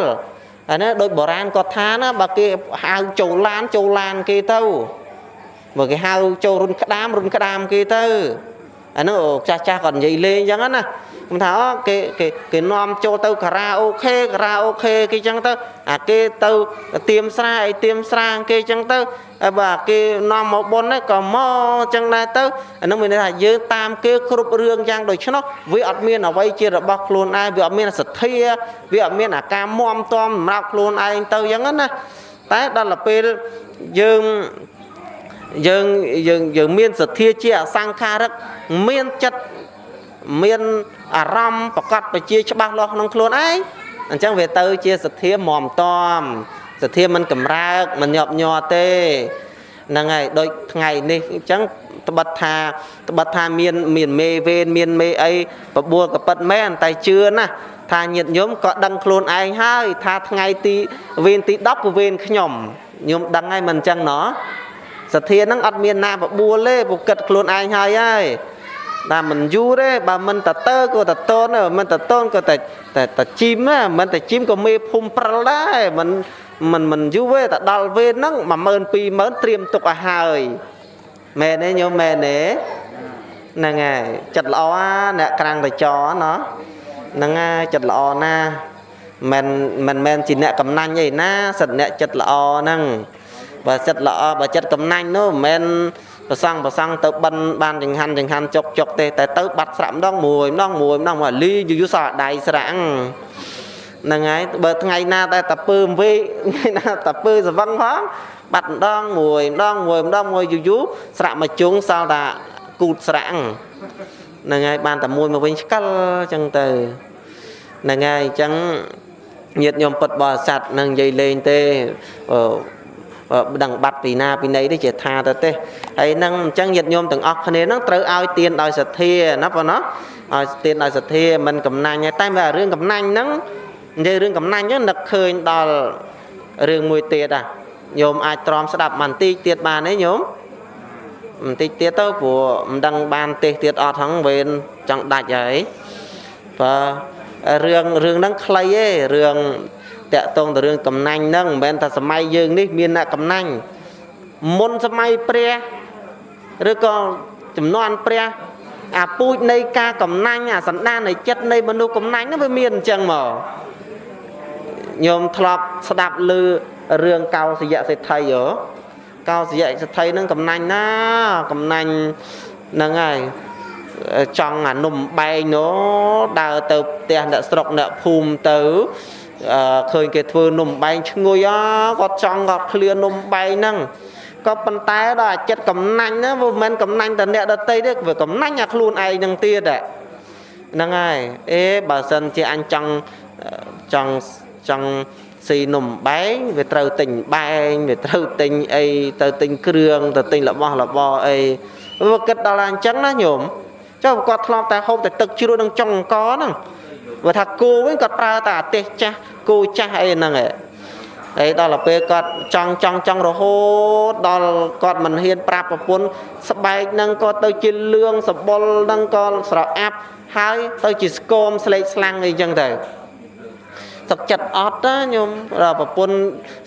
អានេះដូចបុរាណគាត់ថាណាបើគេហៅចូលឡានចូលឡានគេទៅបើគេហៅចូលរុនក្តាមរុនក្តាមគេទៅ អានោះចាស់ចាស់គាត់និយាយលេងអញ្ចឹងណាខ្ញុំថាអូគេគេគេនាំចូលទៅការ៉ាអូខេការ៉ាអូខេគេអញ្ចឹងទៅអាគេទៅទៀមស្រាអីទៀមស្រាគេអញ្ចឹងទៅបាទគេនាំមកបុណ្យក៏មកអញ្ចឹងដែរទៅអានោះមានន័យថាយើងតាមគេគ្រប់រឿងយ៉ាងដូច្នោះវាអត់មានអ្វីជារបស់ខ្លួនឯងវាអត់មានសទ្ធាវាអត់មានអាការមមតំសម្រាប់ខ្លួនឯងទៅអញ្ចឹងណាតែដល់ពេលយើង យើងយើងយើងមានសទ្ធាជាអសង្ខារិកមានចិត្តមានអារម្មណ៍ប្រកបប្រជាច្បាស់លាស់ក្នុងខ្លួនឯងអញ្ចឹងវាទៅជាសទ្ធាមមតំសទ្ធាមិនកម្រើកមិនញាប់ញ័រទេហ្នឹងហើយដូចថ្ងៃនេះអញ្ចឹងត្បិតថាត្បិតថាមានមានមេវេនមានមេអីបបួលក៏ប៉ិតមែនតែជឿណាថាញាតិញោមក៏ដឹងខ្លួនឯងហើយ ថាថ្ងៃទីវេនទី10គឺវេនខ្ញុំញោមដឹងហើយមិនអញ្ចឹងណោះ សទ្ធាហ្នឹងអត់មានណាបបួលទេពុកគិតខ្លួនឯងហើយហើយតែមិនយូរទេបើមិនតើក៏តតូនមិនតតូនក៏តែតែតជីមមិនតជីមក៏មេភូមិព្រិលដែរមិនមិនមិនយូរទេតែដល់វេនហ្នឹង10000 20000ត្រៀមទុកឲ្យហើយមែនទេញោមមែនទេហ្នឹងហើយចិត្តល្អអ្នកក្រាំងតចណោះហ្នឹងហើយចិត្តល្អណាមិនមិនមែនជាអ្នកកំណាញ់អីណាសិតអ្នកចិត្តល្អហ្នឹង បើចិត្តល្អបើចិត្តកំណាញ់នោះមិនមែនប្រសង់ប្រសង់ទៅបិណ្ឌបានចង្ហាន់ចង្ហាន់ចុកចុកទេតែទៅបាត់ស្រាក់ម្ដងមួយម្ដងមួយម្ដងមកលីយូរយូរសល់ដៃស្រាក់ហ្នឹងហើយបើថ្ងៃណាតែតពើវេថ្ងៃណាតពើសវឹងផងបាត់ម្ដងមួយម្ដងមួយម្ដងមួយយូរយូរស្រាក់មកជុងសល់តែគូតស្រាក់ហ្នឹងហើយបានតែមួយមកវិញឆ្កលអញ្ចឹងទៅហ្នឹងហើយអញ្ចឹងញាតញោមពុតបរិស័ទនឹងនិយាយលេងទេ ដឹងបាត់ពីណាពីណីទេជាថាទៅទេហើយនឹងអញ្ចឹងញាតិញោមទាំងអស់គ្នានឹងត្រូវឲ្យទានដោយសទ្ធាណាបងណាឲ្យទានដោយសទ្ធាមិនកំណាញ់ទេតែបើរឿងកំណាញ់ហ្នឹងនិយាយរឿងកំណាញ់ហ្នឹងនឹកឃើញដល់រឿងមួយទៀតអាញោមអាចទ្រាំស្ដាប់បន្តិចទៀតបានទេញោមបន្តិចទៀតទៅព្រោះមិនដឹងបានទេសទៀតអត់ហ្នឹងវេនចង់ដាច់ហើយបើរឿងរឿងហ្នឹងខ្លីទេរឿង តាក់តងទៅរឿងកំណាញ់ហ្នឹងមិនមែនថាសម័យយើងនេះមានអ្នកកំណាញ់មុនសម័យព្រះឬក៏ចំនួនព្រះអាពូជនៃការកំណាញ់អាសន្តាននៃចិត្តនៃមនុស្សកំណាញ់ហ្នឹងវាមានអញ្ចឹងមកញោមធ្លាប់ស្ដាប់ឮរឿងកោសយៈសេដ្ឋីហ៎កោសយៈសេដ្ឋីហ្នឹងកំណាញ់ណាកំណាញ់ហ្នឹងហើយចង់អានំបែងណូដើរទៅផ្ទះអ្នកស្រុកអ្នកភូមិទៅ ឃើញគេធ្វើនំបែងឈ្ងុយអាគាត់ចង់គាត់ឃ្លានំបែងហ្នឹងក៏ប៉ុន្តែដល់អាចិត្តកំណាញ់ហ្នឹងវាមិនមែនកំណាញ់តែអ្នកដតីទេវាកំណាញ់អាខ្លួនឯងហ្នឹងទៀតហ្នឹងហើយអេបើសិនជាអញចង់ចង់ចង់ស៊ីនំបែងវាត្រូវទិញបែងវាត្រូវទិញអីទៅទិញគ្រឿងទៅទិញរបស់របរអីវាគិតដល់អញ្ចឹងណាញោមចុះគាត់ធ្លាប់តែហូបតែទឹកជ្រក់នឹងចុងអង្គហ្នឹង បើថាគោវិញគាត់ប្រើតែអាទេសចាស់គោចាស់អីហ្នឹងឯងហើយដល់ទៅពេលគាត់ចង់ចង់ចង់រហូតដល់គាត់មិនហ៊ានប្រាប់ប្រពន្ធស្បែកហ្នឹងក៏ទៅជាលឿងសបុលហ្នឹងក៏ស្រអាប់ហើយទៅជាស្គមស្លេកស្លាំងអីចឹងទៅ ទឹកចិត្តអត់ណាញោមប្រពន្ធ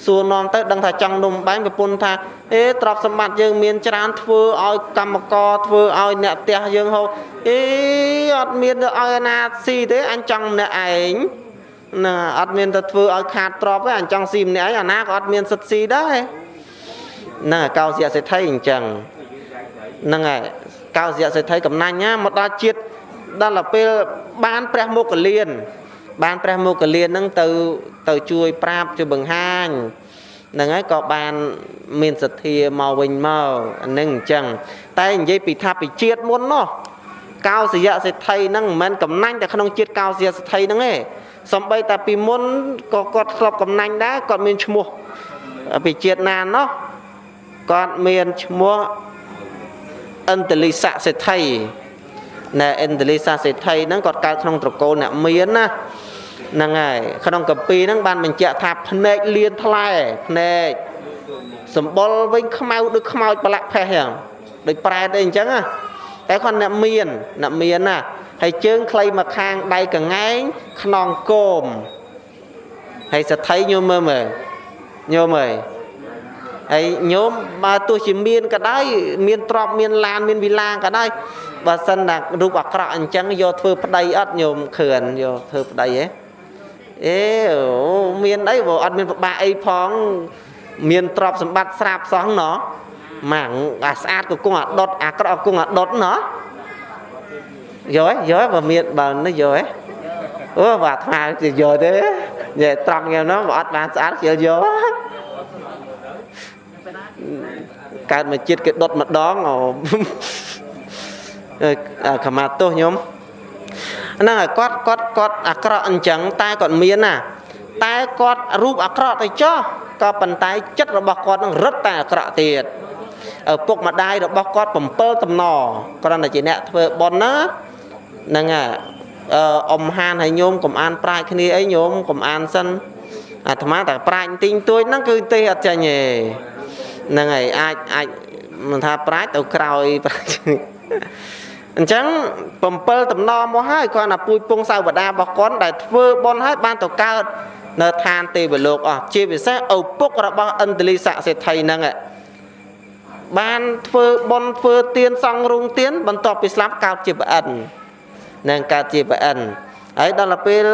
សួរនាំទៅដឹងថាចង់នំបាញ់ប្រពន្ធថាអេទ្រព្យសម្បត្តិយើងមានច្រើនធ្វើឲ្យកម្មករធ្វើឲ្យអ្នកផ្ទះយើងហូបអេអត់មានទៅឲ្យអាណាស៊ីទេអញចង់ម្នាក់ឯងណាអត់មានទៅធ្វើឲ្យខាតទ្រព្យទេអញចង់ស៊ីម្នាក់ឯងអាណាក៏អត់មានសិទ្ធស៊ីដែរហ្នឹងកោសយសេដ្ឋីអញ្ចឹងហ្នឹងហើយកោសយសេដ្ឋីកំណាញ់ណាមកដល់ជាតិដល់ពេលបានព្រះមុគលាន បានព្រះមុគលានហ្នឹងទៅទៅជួយប្រាប់ជួយបង្ហាញហ្នឹងហើយក៏បានមានសទ្ធាមកវិញមកហ្នឹងអញ្ចឹងតែនិយាយពីថាពីជាតិមុននោះកោសយៈសេដ្ឋីហ្នឹងមិនមែនកំណាញ់តែក្នុងជាតិកោសយៈសេដ្ឋីហ្នឹងទេសំបីតែពីមុនក៏គាត់ធ្លាប់កំណាញ់ដែរគាត់មានឈ្មោះពីជាតិណាណោះគាត់មានឈ្មោះអន្តលិស័កសេដ្ឋីណែអន្តលិស័កសេដ្ឋីហ្នឹងគាត់កើតក្នុងត្រកូលអ្នកមានណា ហ្នឹងហើយក្នុងកម្ពីហ្នឹងបានបញ្ជាក់ថាភ្នែកលៀនថ្លែភ្នែកសម្បុរវិញខ្មៅដូចខ្មោចប្រឡាក់ផេះហ្នឹងដូចប្រែតអីអញ្ចឹងណាតែគាត់អ្នកមានអ្នកមានណាហើយជើងខ្លីមកខាងដៃកងែងខ្នងគោមហើយសទ្ធិញោមមើលមើលញោមអើយហើយញោមបើទោះជាមានក៏ដោយមានទ្រពមានឡានមានវិឡាក៏ដោយបើសិនតែរូបអាក្រក់អញ្ចឹងយកធ្វើប្តីអត់ញោមខឿនយកធ្វើប្តីហ៎ អេអូមានអីបើអត់មានពិបាកអីផង មានទ្រព្យសម្បត្តិស្រាប់សោះណោះម៉ាំងអាស្អាតក៏គង់អាដុតអាក្រក់គង់អាដុតណោះយកហ៎យកបើមានបើនេះយកហ៎អូបើអាត្មាជាយកទេនិយាយត្រង់យ៉ាងនោះបើអត់បានស្អាតជិលយកកើតមកជាតិគេដុតម្ដងអូខមាទោសខ្ញុំ ហ្នឹងហើយគាត់គាត់គាត់អាក្រក់អញ្ចឹងតែគាត់មានណាតែគាត់រូបអាក្រក់ទៅចោះក៏ប៉ុន្តែចិត្តរបស់គាត់នឹងរឹតតែអាក្រក់ទៀតឪពុកម្ដាយរបស់គាត់7តំណគ្រាន់តែជាអ្នកធ្វើប៉ុនណាហ្នឹងហើយអឺអ៊ំហានហើយញោមកុំអានប្រាជ្ញគ្នាអីញោមកុំអានសិនអាត្មាតែប្រាជ្ញទីងទួយហ្នឹងគឺទេអត់ចាញ់ទេហ្នឹងហើយអាចអាចមិនថាប្រាជ្ញទៅក្រោយប្រាជ្ញ អញ្ចឹង7តំណមកហើយគាត់ណាពួយពងសាវតារបស់គាត់ដែលធ្វើបុណ្យហើយបានទៅកើតនៅឋានទេវលោកអស់ជាពិសេសឪពុករបស់ឥន្ទលីស័កសេដ្ឋីហ្នឹងបានធ្វើបុណ្យធ្វើទានសង់រោងទានបន្ទាប់ពីស្លាប់កើតជាប្រអិននឹងកើតជាប្រអិនហើយដល់ពេល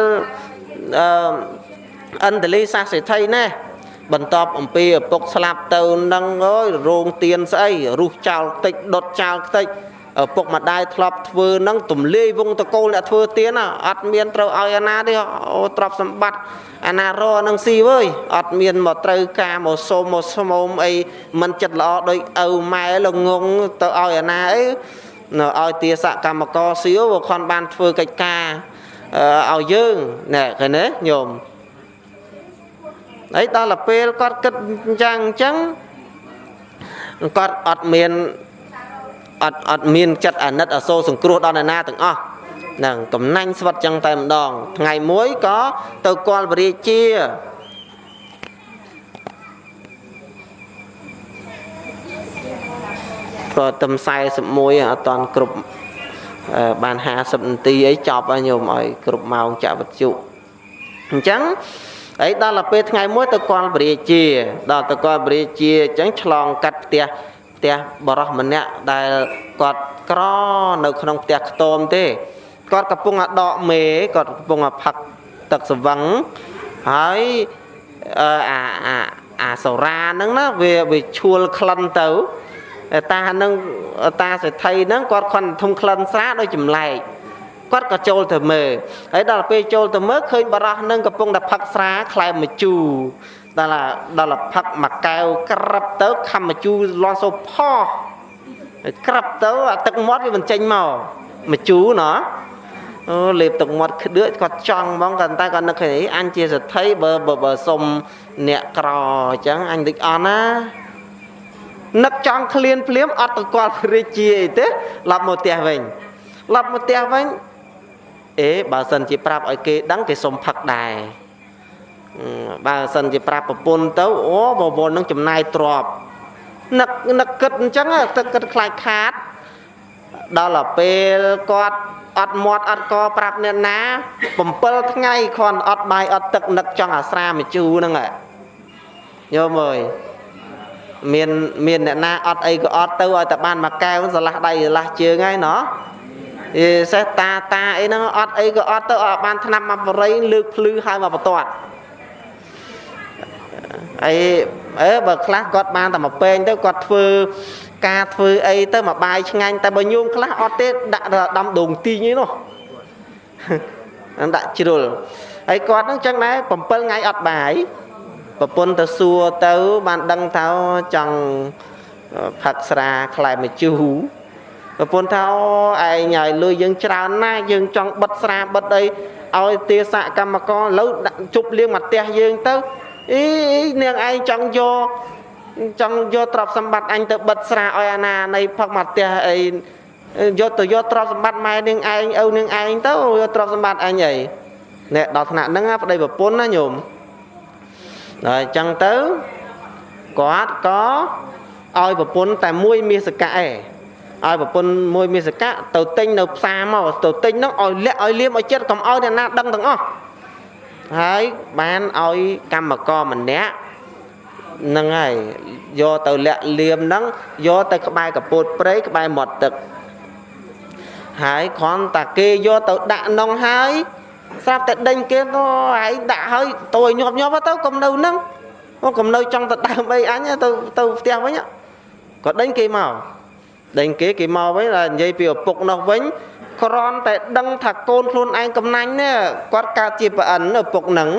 អឺឥន្ទលីស័កសេដ្ឋីណាបន្ទាប់អំពីឪពុកស្លាប់ទៅនឹងអើយរោងទានស្អីរុះចោលតិចដុតចោលតិចឪ ពុកម្ដាយធ្លាប់ធ្វើនឹងទំលាយវងតកូលអ្នកធ្វើទៀនអត់មានត្រូវឲ្យអាណាទេអូទ្រព្យសម្បត្តិអាណារនឹងស៊ីវើយអត់មានមកត្រូវការមកសូមមកស្មោមអីមិនចិត្តល្អដូចឪម៉ែល្ងងទៅឲ្យអាណាអីនៅឲ្យទាសកម្មករសៀវខនបានធ្វើកិច្ចការឲ្យយើងណែឃើញទេញោមហើយដល់ពេលគាត់គិតអញ្ចឹងអញ្ចឹងគាត់អត់មាន អត់អត់មានចិត្តអាណិតអាសូរសង្គ្រោះដល់អ្នកណាទាំងអស់ហ្នឹងកំណាញ់ស្វិតចឹងតែម្ដង ថ្ងៃមួយក៏ទៅគាល់វរាជាក៏ទំ41អត់តាន់គ្រប់បាន50នាទីអីចប់ហើយញោមឲ្យគ្រប់ម៉ោងចាក់វិទ្យុអញ្ចឹងហើយដល់ទៅពេលថ្ងៃមួយទៅគាល់វរាជា ដល់ទៅគាល់វរាជាអញ្ចឹងឆ្លងកាត់ផ្ទះ ផ្ទះបរោះម្នាក់ដែលគាត់ក្រនៅក្នុងផ្ទះខ្ទមទេគាត់កំពុងដកមេគាត់កំពុងផឹកទឹកស្វឹងហើយអាអាអាសូរ៉ាហ្នឹងណាវាវាឈួលក្លិនទៅតាហ្នឹងតាសេដ្ឋីហ្នឹងគាត់ខន់ធំក្លិនស្រាដោយចម្លែកគាត់ក៏ចូលទៅមើលហើយដល់ពេលចូលទៅមើលឃើញបរោះនឹងកំពុងតែផឹកស្រាខ្លែមម្ជូរ ដល់ដល់ផឹកមួយកែវក្របទៅខំម្ជូរលាន់សូផោះក្របទៅអាទឹកមាត់វាមិនចេញមកម្ជូរណោះអូលេបទឹកមាត់ក្ដឿកគាត់ចង់ហ្មងគាត់តែគាត់នឹកឃើញអញជាសទ្ធិបើបើសុំអ្នកក្រអញ្ចឹងអញតិចអន់ណានឹកចង់ឃ្លានភ្លាមអត់ទៅគាត់រាជាអីទេឡប់មកផ្ទះវិញឡប់មកផ្ទះវិញអេបើសិនជាប្រាប់ឲ្យគេដឹងគេសុំផឹកដែរ បើសិនជាប្រាប់ប្រពន្ធទៅអូបវរនឹងចំណាយទ្របនឹកនឹកគិតអញ្ចឹងទឹកគិតខ្លាចខាតដល់ពេលគាត់អត់មាត់អត់កប្រាប់អ្នកណា7ថ្ងៃគ្រាន់អត់បាយអត់ទឹកនឹកចង់អាស្រាមជូរហ្នឹងយោមើលមានមានអ្នកណាអត់អីក៏អត់ទៅឲ្យតែបានមួយកែវស្រឡះដៃស្រឡះជើងហើយណោះអេសេះតាតាអីហ្នឹងអត់អីក៏អត់ទៅអត់បានថ្នាំមកបរិយលើកភ្លឺហើយមកបន្ទាត់ អីអើបើខ្លះគាត់បានតែមកពេងទៅគាត់ធ្វើការធ្វើអីទៅមកបាយឆ្ងាញ់តែបើញោមខ្លះអត់ទេដាក់ដំដូងទីងឯនោះដាក់ជ្រុលហើយគាត់ហ្នឹងចឹងដែរ7ថ្ងៃអត់បាយប្រពន្ធទៅសួរទៅបានដឹងថាចង់ផឹកស្រាខ្លែមជូរប្រពន្ធថាអូឯងឲ្យលុយយើងច្រើនណាស់យើងចង់បិទស្រាបិទអីឲ្យទាសកម្មករលើដាក់ជប់លៀងមកផ្ទះយើងទៅ អីនាងឯងចង់យកចង់យកទ្រព្យសម្បត្តិអញទៅបិទស្រាឲ្យអាណានៃផឹកមកផ្ទះអីយកទៅយកទ្រព្យសម្បត្តិម៉ែនាងឯងឪនាងឯងទៅយកទ្រព្យសម្បត្តិអញអីនេះដល់ថ្នាក់ហ្នឹងប្តីប្រពន្ធណាញោមដល់អញ្ចឹងទៅគាត់ក៏ឲ្យប្រពន្ធតែមួយមាសកៈឯងឲ្យប្រពន្ធមួយមាសកៈទៅទិញនៅផ្សារមកទៅទិញហ្នឹងឲ្យលាក់ឲ្យលៀមឲ្យចិត្តកុំឲ្យអ្នកណាដឹងទាំងអស់ ហើយបានឲ្យកម្មករម្នាក់ហ្នឹងហើយយកទៅលាក់លៀមហ្នឹងយកទៅក្បែរកពតព្រៃក្បែរមាត់ទឹកហើយគ្រាន់តែគេយកទៅដាក់នងហើយស្រាប់តែដេញគេទៅឯងដាក់ហើយតួឲ្យញាប់ញាប់ទៅកុំនៅហ្នឹងកុំនៅចង់ទៅដើមអីអញទៅទៅផ្ទះវិញក៏ដេញគេមក ដេញគេគេមកវិញតែនិយាយពីឪពុកនោះវិញគ្រាន់តែដឹងថាកូនខ្លួនឯងកំណាញ់នេះគាត់កើតជាប្រអិនឪពុកនឹង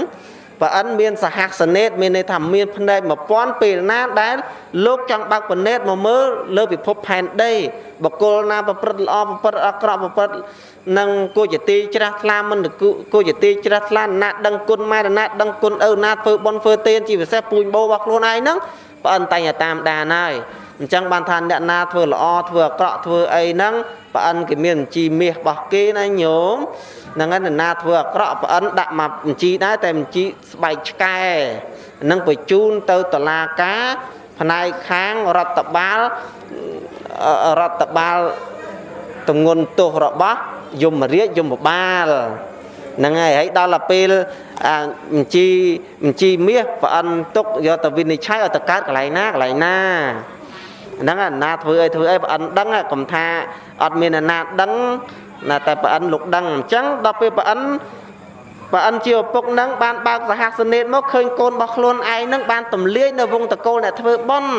ប្រអិនមានសហសនេតមានន័យថាមានភ្នែក1000ពេលណាដែលលោកចង់បើកភ្នែកមកមើលលើពិភពផែនដីបកុលណាប្រព្រឹត្តល្អប្រព្រឹត្តអាក្រក់ប្រព្រឹត្តនឹងគួរជាទីច្រាស់ថ្លាមិនគួរជាទីច្រាស់ថ្លាណាដឹងគុណម៉ែណាដឹងគុណឪណាធ្វើបន់ធ្វើទានជាពិសេសពូជបោរបស់ខ្លួនឯងហ្នឹងប្រអិនតែងតែតាមដានហើយ អញ្ចឹងបានថាអ្នកណាធ្វើល្អធ្វើអាក្រក់ធ្វើអីហ្នឹងប្រអិនគេមានបញ្ជីមាសរបស់គេណាញោមហ្នឹងហើយអ្នកណាធ្វើអាក្រក់ប្រអិនដាក់មកបញ្ជីដែរតែបញ្ជីស្បែកឆ្កែនឹងបញ្ជូនទៅតុលាការផ្នែកខាងរដ្ឋបាលរដ្ឋបាលទងន់ទោសរបស់យមរាជយមបាលហ្នឹងហើយហើយដល់ទៅពេលបញ្ជីបញ្ជីមាសប្រអិនទុកយកទៅវិនិច្ឆ័យឲ្យទៅកើតកន្លែងណាកន្លែងណា ហ្នឹងអាណាធ្វើអីធ្វើអីប្រអិនដឹងកុំថាអត់មានអាណាដឹងណាតែប្រអិនលោកដឹងអញ្ចឹងដល់ពេលប្រអិនប្រអិនជាឪពុកនឹងបានបើកសហសនេតមកឃើញកូនរបស់ខ្លួនឯងនឹងបានទំលាយនៅវងតកូលអ្នកធ្វើបន់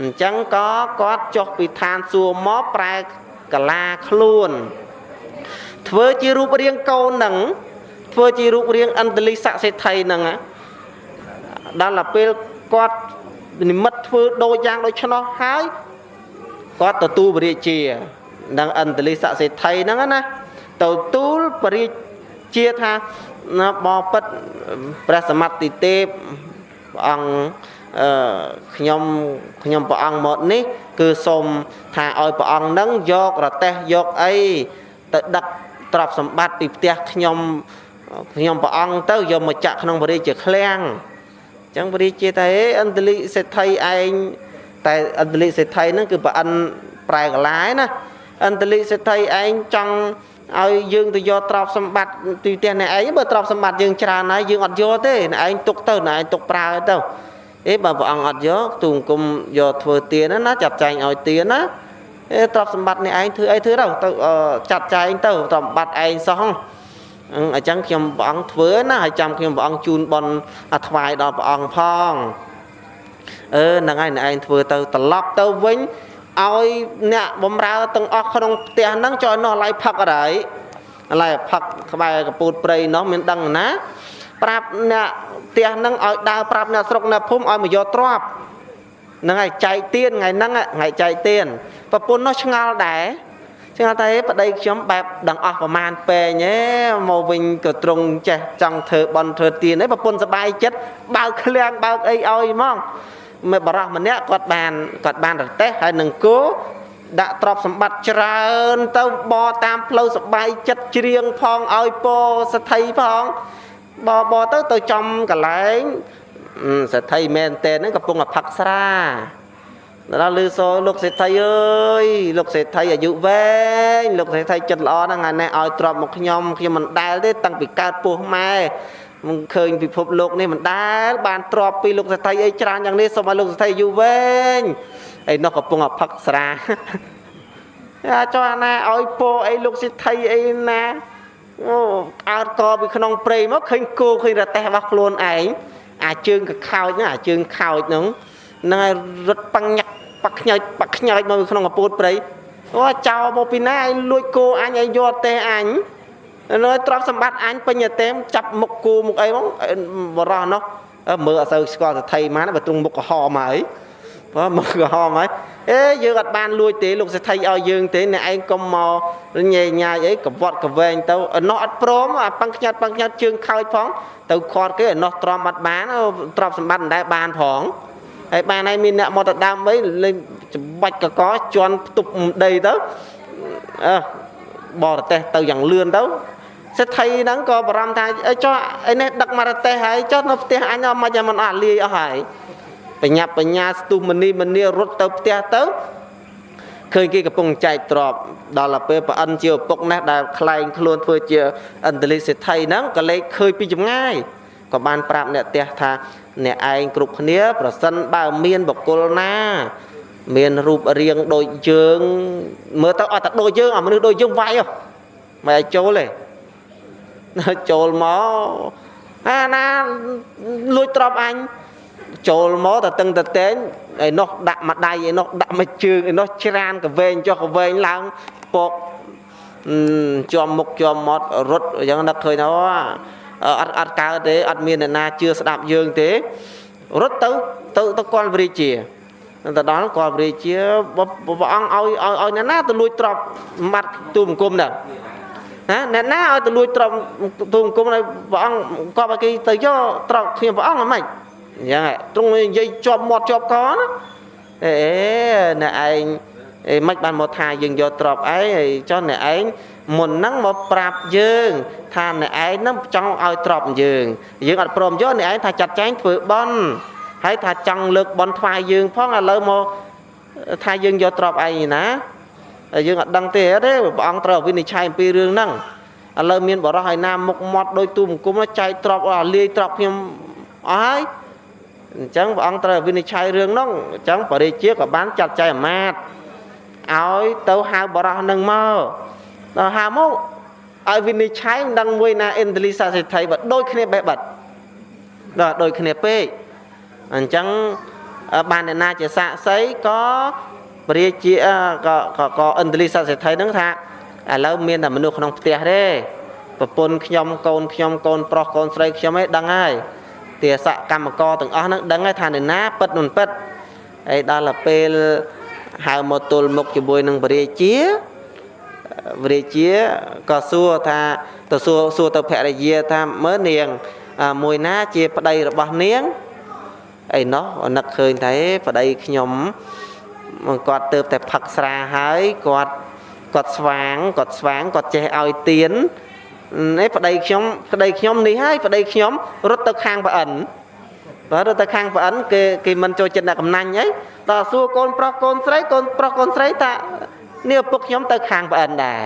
អញ្ចឹងក៏គាត់ចុះពីឋានសួគ៌មកប្រែកលាខ្លួន ធ្វើជារូបរាងកូននឹងធ្វើជារូបរាងអន្តលិស័កសេដ្ឋីនឹងដល់ទៅពេលគាត់ និមិត្តធ្វើដូចយ៉ាងដូចឆ្នោះហើយគាត់ទទួលបរិជានឹងអន្តលិស័កសេដ្ឋីហ្នឹងណាទទួលបរិជាថាបបិទ្ធព្រះសមត្ថិទេពព្រះអង្គអឺខ្ញុំខ្ញុំព្រះអង្គមកនេះ គឺសូមថាឲ្យព្រះអង្គនឹងយករទេះយកអីទៅដឹកទ្រព្យសម្បត្តិពីផ្ទះខ្ញុំខ្ញុំព្រះអង្គទៅយកមកចាក់ក្នុងបរិជាឃ្លាំងអញ្ចឹងបរិជាតែអន្តលិសេដ្ឋីឯងតែអន្តលិសេដ្ឋីហ្នឹងគឺប្រអិនប្រែកលាយណាអន្តលិសេដ្ឋីឯងចង់ឲ្យយើងទៅយកទ្រព្យសម្បត្តិទីផ្ទះអ្នកឯងបើទ្រព្យសម្បត្តិយើងច្រើនហើយយើងអត់យកទេអ្នកឯងទុកទៅអ្នកឯងទុកប្រើទៅអេបើព្រះអង្គអត់យកទូង្គមយកធ្វើទៀនណាចាត់ចែងឲ្យទៀនណាអេទ្រព្យសម្បត្តិនេះឯងធ្វើអីធ្វើទៅទៅចាត់ចែងទៅទ្រព្យសម្បត្តិឯងសោះ អញ្ចឹងខ្ញុំព្រះអង្គធ្វើណាហើយចាំខ្ញុំព្រះអង្គជូនបនអាថ្វាយដល់ព្រះអង្គផងអឺហ្នឹងហើយអ្នកឯងធ្វើទៅត្រឡប់ទៅវិញឲ្យអ្នកបំរើទាំងអស់ក្នុងផ្ទះហ្នឹងចុះនោះឡៃផឹកអីឡៃផឹកក្បែរកពូតព្រៃនោះមានដឹងណា ប្រាប់អ្នកផ្ទះហ្នឹងឲ្យដើរប្រាប់អ្នកស្រុកអ្នកភូមិឲ្យមកយកទ្រព្យហ្នឹងហើយចែកទៀនថ្ងៃហ្នឹងថ្ងៃចែកទៀនប្រពន្ធនោះឆ្ងល់ដែរ ឆ្ងល់តែប្តីខ្ញុំបែបដឹងអស់ប្រមាណពេងឯងមកវិញក៏ត្រង់ចេះចង់ធ្វើបន់ធ្វើទៀនឯងប្រពន្ធសបាយចិត្តបើកឃ្លាំងបើកអីឲ្យហ្មងមេបរោះម្នាក់គាត់បានគាត់បានរទេះហើយនឹងគោដាក់ទ្រព្យសម្បត្តិច្រើនទៅបតាមផ្លូវសបាយចិត្តច្រៀងផងឲ្យពោសទ្ធិផងបបទៅទៅចំកន្លែងសទ្ធិមែនតេហ្នឹងកំពុងតែផឹកស្រា ដល់លឺសូលោកសេដ្ឋីអើយលោកសេដ្ឋីអាយុវែងលោកសេដ្ឋីចិត្តល្អហ្នឹងថ្ងៃនេះឲ្យទ្របមកខ្ញុំខ្ញុំមិនដែលទេតាំងពីកើតពោះម៉ែមិនឃើញពិភពលោកនេះមិនដែលបានទ្របពីលោកសេដ្ឋីអីច្រើនយ៉ាងនេះសូមឲ្យលោកសេដ្ឋីអាយុវែងអីនោះកំពុងតែផឹកស្រាអាចចុះណាឲ្យពោអីលោកសេដ្ឋីអីណាអូអើតកពីក្នុងព្រៃមកឃើញគោឃើញរទេះរបស់ខ្លួនឯងអាជើងកខោចហ្នឹងអាជើងខោចហ្នឹងហ្នឹងហើយរត់ប៉ាំងញាក់ ប៉ាក់ខ្ញើចប៉ាក់ខ្ញើចមកក្នុងកពូតព្រៃអូចោលមកពីណាឯងលួចគោអញឲ្យយកទេអញនៅទ្រព្យសម្បត្តិអញពេញទេមចាប់មុខគូមុខអីមកបរោះនោះមើលអត់សូវស្គាល់សថីម៉ានបើទ្រង់មុខក្រហមហើយបើមុខក្រហមហើយអេយើងអត់បានលួចទេលោកសថីឲ្យយើងទេអ្នកឯងកុំមកញ៉ៃញ៉ាយអីកវត្តកវែងទៅនោះអត់ព្រមអាប៉ឹងខ្ញាត់ប៉ឹងខ្ញាត់ជើងខើចផងទៅខាត់គេនោះទ្រាំអត់បានទ្រព្យសម្បត្តិមិនដែលបានផង ហើយបានហើយមានអ្នកមកទៅដើមអីលេងច្បាច់កកជន់ផ្ទប់ដីទៅអើបរទេសទៅយ៉ាងលឿនទៅសេដ្ឋីហ្នឹងក៏បារម្ភថាចុះអីនេះដឹកមករទេសហើយចុះនៅផ្ទះអញអត់មិនមិនអត់លាយអស់ហើយបញ្ញាបញ្ញាស្ទុះមនីមនីរត់ទៅផ្ទះទៅឃើញគេកំពុងចែកទ្របដល់ទៅពេលប្រអិនជាឪពុកនេះដែលខ្លែងខ្លួនធ្វើជាអន្តលិសេដ្ឋីហ្នឹងក៏លេខឃើញពីចម្ងាយ ក៏បានប្រាប់អ្នកផ្ទះថាអ្នកឯងគ្រប់គ្នា ប្រសិនបើមានបកគលណា មានរូបរាងដូចយើងមើលទៅអត់តែដូចយើងអាមនុស្សដូចយើងវាយហ៎មិនឲ្យចូលទេចូលមកអាណាលួចទ្របអញចូលមកតែតឹងតតែងឯនោះដាក់មួយដៃឯនោះដាក់មួយជើងឯនោះច្រានកវែងចុះកវែងឡើងពកជាប់មុខជាប់មាត់រត់អញ្ចឹងនឹកឃើញទៅ អត់អត់កើតទេអត់មានអ្នកណាជឿស្ដាប់យើងទេរត់ទៅទៅទៅគាល់វរិជាទៅដល់គាល់វរិជាព្រះអង្គឲ្យឲ្យឲ្យអ្នកណាទៅលួចទ្រព្យសម្បត្តិទូបង្គំហ្នឹងណាអ្នកណាឲ្យទៅលួចទ្រព្យទូបង្គំឲ្យព្រះអង្គក៏ឲ្យគេទៅយកទ្រព្យខ្ញុំព្រះអង្គហ្មងអញ្ចឹងទ្រង់និយាយជាប់មាត់ជាប់កណាអេអ្នកឯងអីមិនបានមកថាយើងយកទ្រព្យឯងហើយចុះអ្នកឯង មុនហ្នឹងមកប្រាប់យើងថាអ្នកឯងហ្នឹងចង់ឲ្យទ្រព្យយើងយើងអត់ព្រមយកអ្នកឯងថាចាត់ចែងធ្វើបន់ហើយថាចង់លើកបន់ថ្វាយយើងផងឥឡូវមកថាយើងយកទ្រព្យឯងណាយើងអត់ដឹងទេទេព្រះអង្គត្រូវវិនិច្ឆ័យអំពីរឿងហ្នឹងឥឡូវមានបរោះឲ្យណាមុខមាត់ដោយទូមង្គមចែកទ្រព្យឲ្យលាយទ្រព្យខ្ញុំអស់ហើយអញ្ចឹងព្រះអង្គត្រូវវិនិច្ឆ័យរឿងហ្នឹងអញ្ចឹងបរិជាក៏បានចាត់ចែងអាមាត្យឲ្យទៅហៅបរោះនឹងមក ដល់ហៅមកឲ្យវិនិច្ឆ័យមិនដឹងមួយណាអិនទលីសាសិទ្ធិបើដូចគ្នាបេះបាត់ដល់ដូចគ្នាពេកអញ្ចឹងបានអ្នកណាជាសាក់សីក៏ពរាជាក៏ក៏អិនទលីសាសិទ្ធិហ្នឹងថាឥឡូវមានតែមនុស្សក្នុងផ្ទះទេប្រពន្ធខ្ញុំកូនខ្ញុំកូនប្រុសកូនស្រីខ្ញុំឯងដឹងហើយទាសកម្មករទាំងអស់ហ្នឹងដឹងហើយថាអ្នកណាពិតមិនពិតហើយដល់ទៅពេលហៅមកទល់មុខជាមួយនឹងពរាជា ពរាជាក៏សួរថាទៅសួរសួរទៅភរិយាថាមើលនាងមួយណាជាប្តីរបស់នាងអីណោះនឹកឃើញថាប្តីខ្ញុំគាត់ទៅតែផឹកស្រាហើយគាត់គាត់ស្វាងគាត់ស្វាងគាត់ចេះឲ្យទៀននេះប្តីខ្ញុំប្តីខ្ញុំនេះហើយប្តីខ្ញុំរត់ទៅខាងប្អិនបើរត់ទៅខាងប្អិនគេគេមិនចូលចិត្តអ្នកកំណាញ់អីដល់សួរកូនប្រុសកូនស្រីកូនប្រុសកូនស្រីថា នេះឪពុកខ្ញុំទៅខាងប្អិនដែរ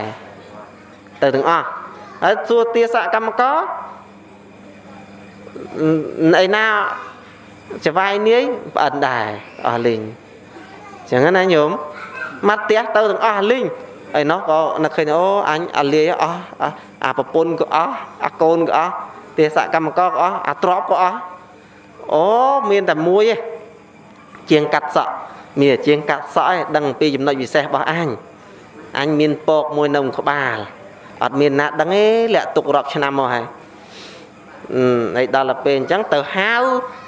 ទៅទាំងអស់ហើយសួរទាសកម្មករឯណាចវាយនាយប្អិនដែរអស់លីងចឹងណាញោមមកផ្ទះទៅទាំងអស់លីងអីនោះក៏នឹកឃើញអូអញអាលាយអស់អាប្រពន្ធក៏អស់អាកូនក៏អស់ទេសកម្មករក៏អស់អាទ្របក៏អស់អូមានតែមួយឯងជាងកាត់សក់ មានជាងកាត់សក់ឯងដឹងពីចំណុចពិសេសរបស់អញអញមានពកមួយនៅក្បាលអត់មានណាដឹងទេលាក់ទុករាប់ឆ្នាំមកហើយហើយដល់ទៅពេលអញ្ចឹងទៅហៅ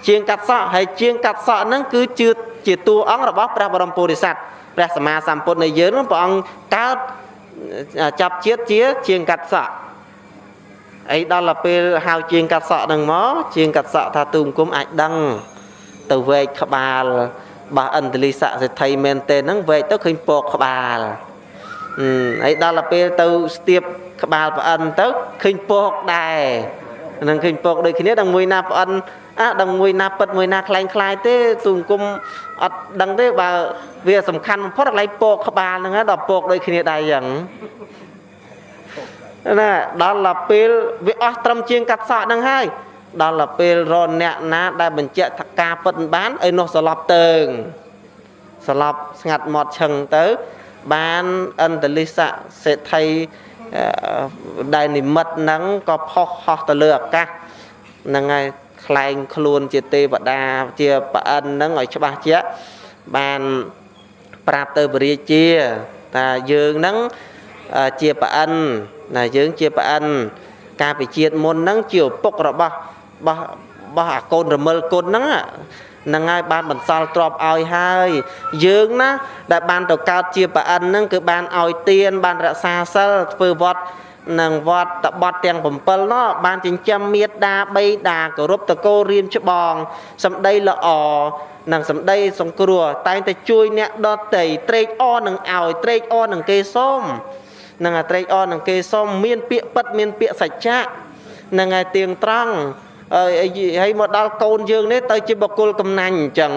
ជាងកាត់សក់ហើយជាងកាត់សក់ហ្នឹងគឺជឿជាតួអង្គរបស់ព្រះបរមពុរិស័ទព្រះសម្មាសម្ពុទ្ធនៃយើងនោះព្រះអង្គកើតចាប់ជាតិជាជាងកាត់សក់អីដល់ទៅពេលហៅជាងកាត់សក់ហ្នឹងមកជាងកាត់សក់ថាទូមគុំអាចដឹងទៅវែកក្បាល របស់អន្តលីស័ក្តិសិទ្ធិមែនទេហ្នឹងវែកទៅឃើញពកក្បាលហើយដល់ទៅពេលទៅស្ទាបក្បាលប្អិនទៅឃើញពកដែរនឹងឃើញពកដូចគ្នាដល់មួយណាប្អិនអាដល់មួយណាប៉ិតមួយណាខ្លែងខ្លាយទេទូង្គមអត់ដឹងទេបើវាសំខាន់បំផុតកន្លែងពកក្បាលហ្នឹងដល់ពកដូចគ្នាដែរយ៉ាងណាដល់ទៅពេលវាអស់ត្រឹមជាងកាត់សក់ហ្នឹងហើយ ដល់ទៅពេលរអ្នកណា ដែលបញ្ជាក់ថាការពិតបានឲ្យនោះស្លាប់ទៅស្លាប់ស្ងាត់មាត់ឈឹងទៅ បានអន្តលិស័កសេដ្ឋីដែលនិមិត្តហ្នឹងក៏ផុសហោះទៅលើអាកាសហ្នឹងហើយខ្លែងខ្លួនជាទេវតាជាប្រអិនហ្នឹងឲ្យច្បាស់ជាក់បានប្រាប់ទៅបរិជាថាយើងហ្នឹងជាប្រអិនណាយើងជាប្រអិនការពិជាតិមុនហ្នឹងជាឪពុករបស់រ បស់របស់អាកូនរមិលគុណហ្នឹងហ្នឹងហើយបានបន្សល់ទ្រពឲ្យហើយយើងណាដែលបានទៅកើតជាប្រអិនហ្នឹងគឺបានឲ្យទានបានរក្សាសិលធ្វើវត្តនឹងវត្តតបត់ទាំង7នោះបានចិញ្ចឹមមេត្តាបីតាគោរពតកោរៀមច្បងសម្ដីល្អនិងសម្ដីសង្គ្រោះតែងតែជួយអ្នកដតីត្រេកអរនឹងឲ្យត្រេកអរនឹងគេសុំនឹងអាត្រេកអរនឹងគេសុំមានពាក្យពិតមានពាក្យសច្ចៈនឹងឯទៀងត្រង់ ហើយមកដល់កូនយើងនេះទៅជាបុគ្គលកំណាញ់អញ្ចឹង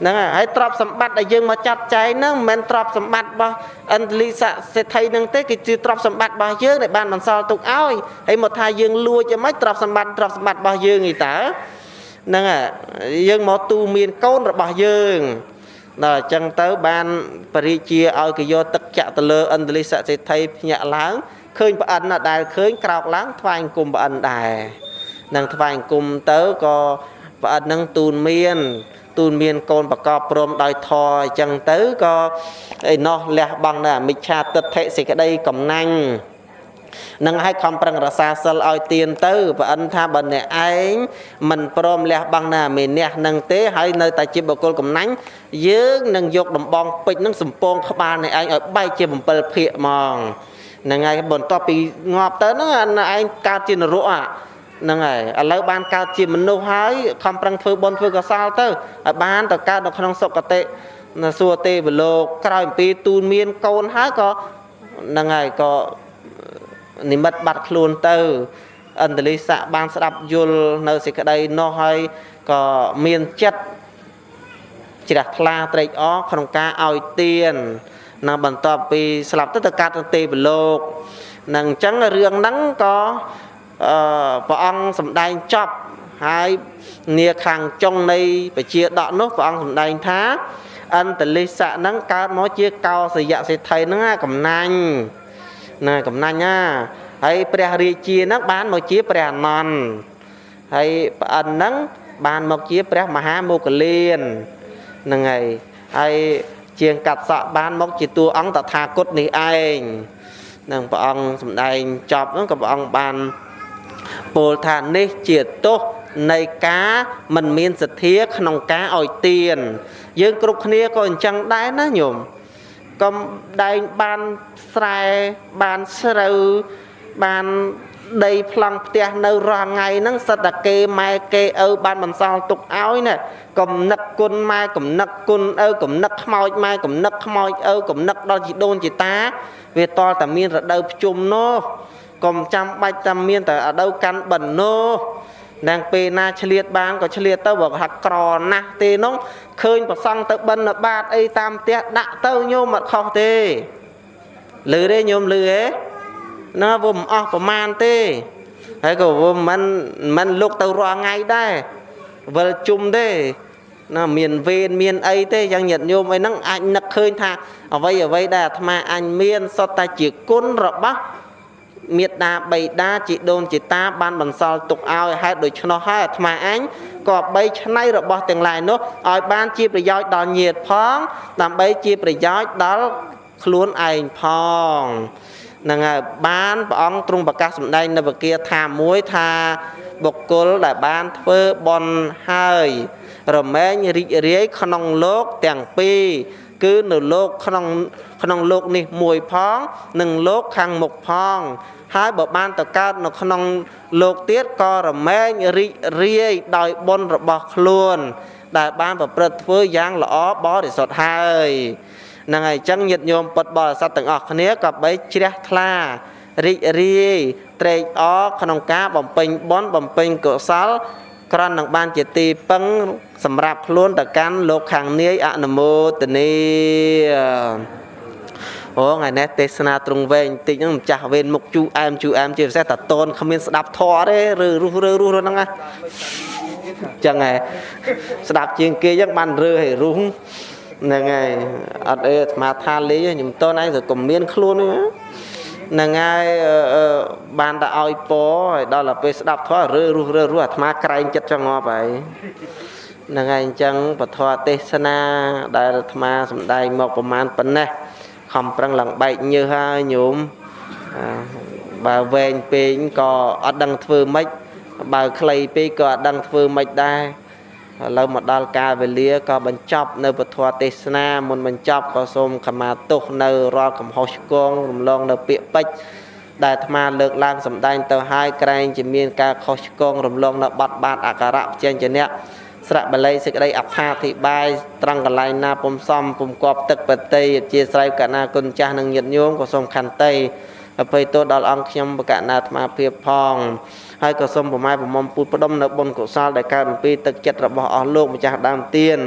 ហ្នឹងហើយទ្រព្យសម្បត្តិដែលយើងមកចាត់ចែងហ្នឹងមិនមែនទ្រព្យសម្បត្តិរបស់អន្តលីស័កសេដ្ឋីហ្នឹងទេគឺជាទ្រព្យសម្បត្តិរបស់យើងដែលបានបន្សល់ទុកឲ្យហើយមកថាយើងលួចយ៉ាងម៉េចទ្រព្យសម្បត្តិទ្រព្យសម្បត្តិរបស់យើងឯតើហ្នឹងហើយយើងមកទូមានកូនរបស់យើងដល់អញ្ចឹងទៅបានបរិជាឲ្យគេយកទឹកចាក់ទៅលើអន្តលិសសេដ្ឋីភ្ញាក់ឡើងឃើញប្អិនណាដែលឃើញក្រោកឡើងថ្វាយអង្គមប្អិនដែរ នឹងថ្វាយអង្គមទៅក៏ប្អិននឹងទូនមានទូនមានកូនប្រកបព្រមដោយធរអញ្ចឹងទៅក៏ឯណោះលះបង់នៅអមិច្ឆាទិដ្ឋិសេចក្តីកំណាញ់នឹងឲ្យខំប្រឹងរសាសិលឲ្យទៀនទៅប្រអិនថាបើអ្នកឯងមិនព្រមលះបង់ណាមេអ្នកនឹងទេហើយនៅតែជាបុគ្គលកំណាញ់យើងនឹងយកដំបងពេជ្រនឹងសំពងក្បាលអ្នកឯងឲ្យបែកជា7ភាគហ្មងហ្នឹងហើយបន្ទាប់ពីងាប់ទៅហ្នឹងឯងកើតជានរក ហ្នឹងហើយឥឡូវបានកើតជាមនុស្សហើយខំប្រឹងធ្វើបុណ្យធ្វើកុសលទៅឲ្យបានទៅកើតនៅក្នុងសុគតិសួគ៌ទេវលោកក្រោយអំពីទូនមានកូនហើយក៏ហ្នឹងហើយក៏និមិត្តបាត់ខ្លួនទៅអន្តលិស័កបានស្ដាប់យល់នៅសេចក្តីនោះហើយក៏មានចិត្តជ្រះថ្លាត្រេកអរក្នុងការឲ្យទានណាបន្ទាប់ពីស្លាប់ទៅទៅកាត់ទៅទេវលោកនឹងអញ្ចឹងរឿងហ្នឹងក៏ អឺព្រះអង្គសម្ដែងចប់ហើយនាខាងចុងនៃបជាដកនោះព្រះអង្គសម្ដែងថាអន្តលិស័កហ្នឹងកើតមកជាកោសយៈសេដ្ឋីហ្នឹងកំណាញ់ណាកំណាញ់ណាហើយព្រះរាជាហ្នឹងបានមកជាព្រះអនន្តហើយប្រអិនហ្នឹងបានមកជាព្រះមហាមោគលានហ្នឹងហើយហើយជាងកាត់សក់បានមកជាតួអង្គតថាគតនេះឯងនឹងព្រះអង្គសម្ដែងចប់ហ្នឹងក៏ព្រះអង្គបាន ពោលថានេះជាទោសនៃការមិនមានសទ្ធាក្នុងការឲ្យទាន យើងគ្រប់គ្នាក៏អញ្ចឹងដែរណាញោមកុំដែងបានស្រែបានស្រូវបានដីប្លង់ផ្ទះនៅរាល់ថ្ងៃហ្នឹងសិតតែគេម៉ែគេឪបានបន្សល់ទុកឲ្យណាកំណឹកគុណម៉ែកំណឹកគុណឪកំណឹកខ្មោចម៉ែកំណឹកខ្មោចឪកំណឹកដល់ជីដូនជីតា វាតតែមានរដូវភ្ជុំនោះ កុំចាំបាច់តែមានតែរដូវកាន់បិណ្ឌនោះនឹងពេលណាឆ្លៀតបានក៏ឆ្លៀតទៅបើហាត់ក្រណាស់ទេនោះឃើញប្រសង់ទៅបិណ្ឌបាតអីតាមផ្ទះដាក់ទៅញោមអត់ខុសទេលឺទេញោមលឺទេណាវាមិនអស់ប្រមាណទេហើយក៏វាមិនមិនលុកទៅរាល់ថ្ងៃដែរវិលជុំទេណាមានវេនមានអីទេយ៉ាងញាតញោមអីហ្នឹងអាចនឹកឃើញថាអ្វីអ្វីដែលអាត្មាអញមានសុទ្ធតែជាគុណរបស់ មេត្តាបៃតាជីដូនជីតាបានបន្សល់ទុកឲ្យហេតុដូច្នោះហើយអាត្មាអញក៏បីឆ្នៃរបស់ទាំងឡាយនោះឲ្យបានជាប្រយោជន៍ដល់ញាតិផង ដើម្បីជាប្រយោជន៍ដល់ខ្លួនឯងផងនឹងហើយបានព្រះអង្គទ្រង់ប្រកាសសម្ដែងនៅវិគាថាមួយថាបុគ្គលដែលបានធ្វើបន់ហើយរមែងរីករាយក្នុងលោកទាំងពីរគឺនៅលោកក្នុងក្នុងលោកនេះមួយផង និងលោកខាងមុខផង ហើយបើបានទៅកើតនៅក្នុងលោកទៀតក៏រមែងរីករាយដោយបុណ្យរបស់ខ្លួន ដែលបានប្រព្រឹត្តធ្វើយ៉ាងល្អបរិសុទ្ធហើយហ្នឹងហើយអញ្ចឹងញាតិញោមពុទ្ធបរិស័ទទាំងអស់គ្នាក៏បីជ្រះថ្លារីករាយត្រេកអរក្នុងការបំពេញបុណ្យបំពេញកុសលក្រន់នឹងបានជាទីពឹងសម្រាប់ខ្លួនទៅកាន់លោកខាងនាយអនុមោទនី អូថ្ងៃនេះទេសនាត្រង់វែងតិចហ្នឹងម្ចាស់វេនមុខជូអែមជូអែមជាពិសេសតាតូនគ្មានស្ដាប់ធរទេឬរុះរើរុះហ្នឹងណាចឹងហើយស្ដាប់ជាងគេចឹងបានរើឲ្យរុះហ្នឹងហើយអត់អីអាត្មាថាលេងខ្ញុំតូនឯងទៅកុំមានខ្លួនហ្នឹងហើយបានតែឲ្យពឲ្យដល់ទៅពេលស្ដាប់ធម៌រើរុះរើរុះអាត្មាក្រែងចិត្តចងប់ហើយហ្នឹងហើយអញ្ចឹងពធទេសនាដែលអាត្មាសំដែងមកប្រមាណប៉ុណ្ណេះ ខំប្រឹងឡើងបែកញើសហើយញោមបើវែងពេកក៏អត់ដឹងធ្វើម៉េចបើខ្លីពេកក៏អត់ដឹងធ្វើម៉េចដែរឥឡូវមកដល់កាលវេលាក៏បញ្ចប់នៅពធទេសនាមុនបញ្ចប់ក៏សូមខមាទោសនៅរាល់កំហុសឆ្គងរំលងនៅពាក្យពេចន៍ដែលអាត្មាលើកឡើងសម្ដែងទៅហើយក្រែងជាមានការខុសឆ្គងរំលងនៅបាត់បាទអការៈផ្ចេញជាអ្នក ស្រៈបល័យសេចក្តីអត្ថាធិប្បាយត្រង់កន្លែងណាពុំសមពុំគប់ទឹកបតីអធិស្ឋានកណាគុណចាស់និងញាតិញោមក៏សូមខន្តីអភ័យទោសដល់អង្គខ្ញុំបកណាអាត្មាភាពផងហើយក៏សូមប្រម៉ែប្រមុំពូតផ្ដុំនៅបុណ្យកុសលដែលកើតអំពីទឹកចិត្តរបស់អស់លោកម្ចាស់ដើមទៀន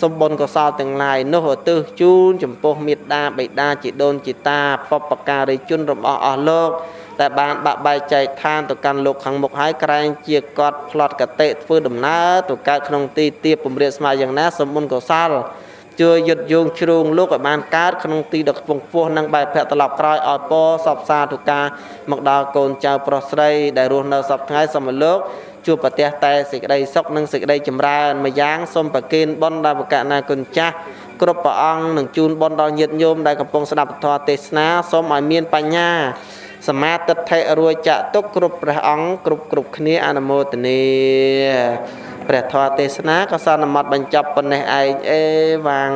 សូមបុណ្យកុសលទាំងឡាយនោះឧទ្ទិសជូនចំពោះមេត្តាបិតាជីដូនជីតាបពការីជនរបស់អស់លោក តែបានបាក់បែកចែកឋានទៅកាន់លោកខាងមុខហើយក្រែងជាកត់ផ្លត់កតិធ្វើដំណើរទៅកើតក្នុងទីទាបពំរាស្មើយ៉ាងណាសមុនកុសលជួយយុទ្ធយងជ្រូងលោកឲ្យបានកើតក្នុងទីដ៏ខ្ពង់ខ្ពស់និងបែបភៈត្រឡប់ក្រោយឲ្យពរសពសាទុការមកដល់កូនចៅប្រុសស្រីដែលរស់នៅសពថ្ងៃសមលោកជួបប្រទះតែសេចក្តីសុខនិងសេចក្តីចម្រើនម្យ៉ាងសូមប្រគេនបុណ្យដល់បកណាគុណចាស់គ្រប់ព្រះអង្គនឹងជូនបុណ្យដល់ញាតិញោមដែលកំពុងស្ដាប់ពធទេសនាសូមឲ្យមានបញ្ញា សមាទិដ្ឋិរួចចាក់ទុកគ្រប់ព្រះអង្គគ្រប់គ្រប់គ្នាអនុមោទនាព្រះធម៌ទេសនាក៏សន្មត់បញ្ចប់ប៉ុណ្ណេះឯងអេវ៉ាំង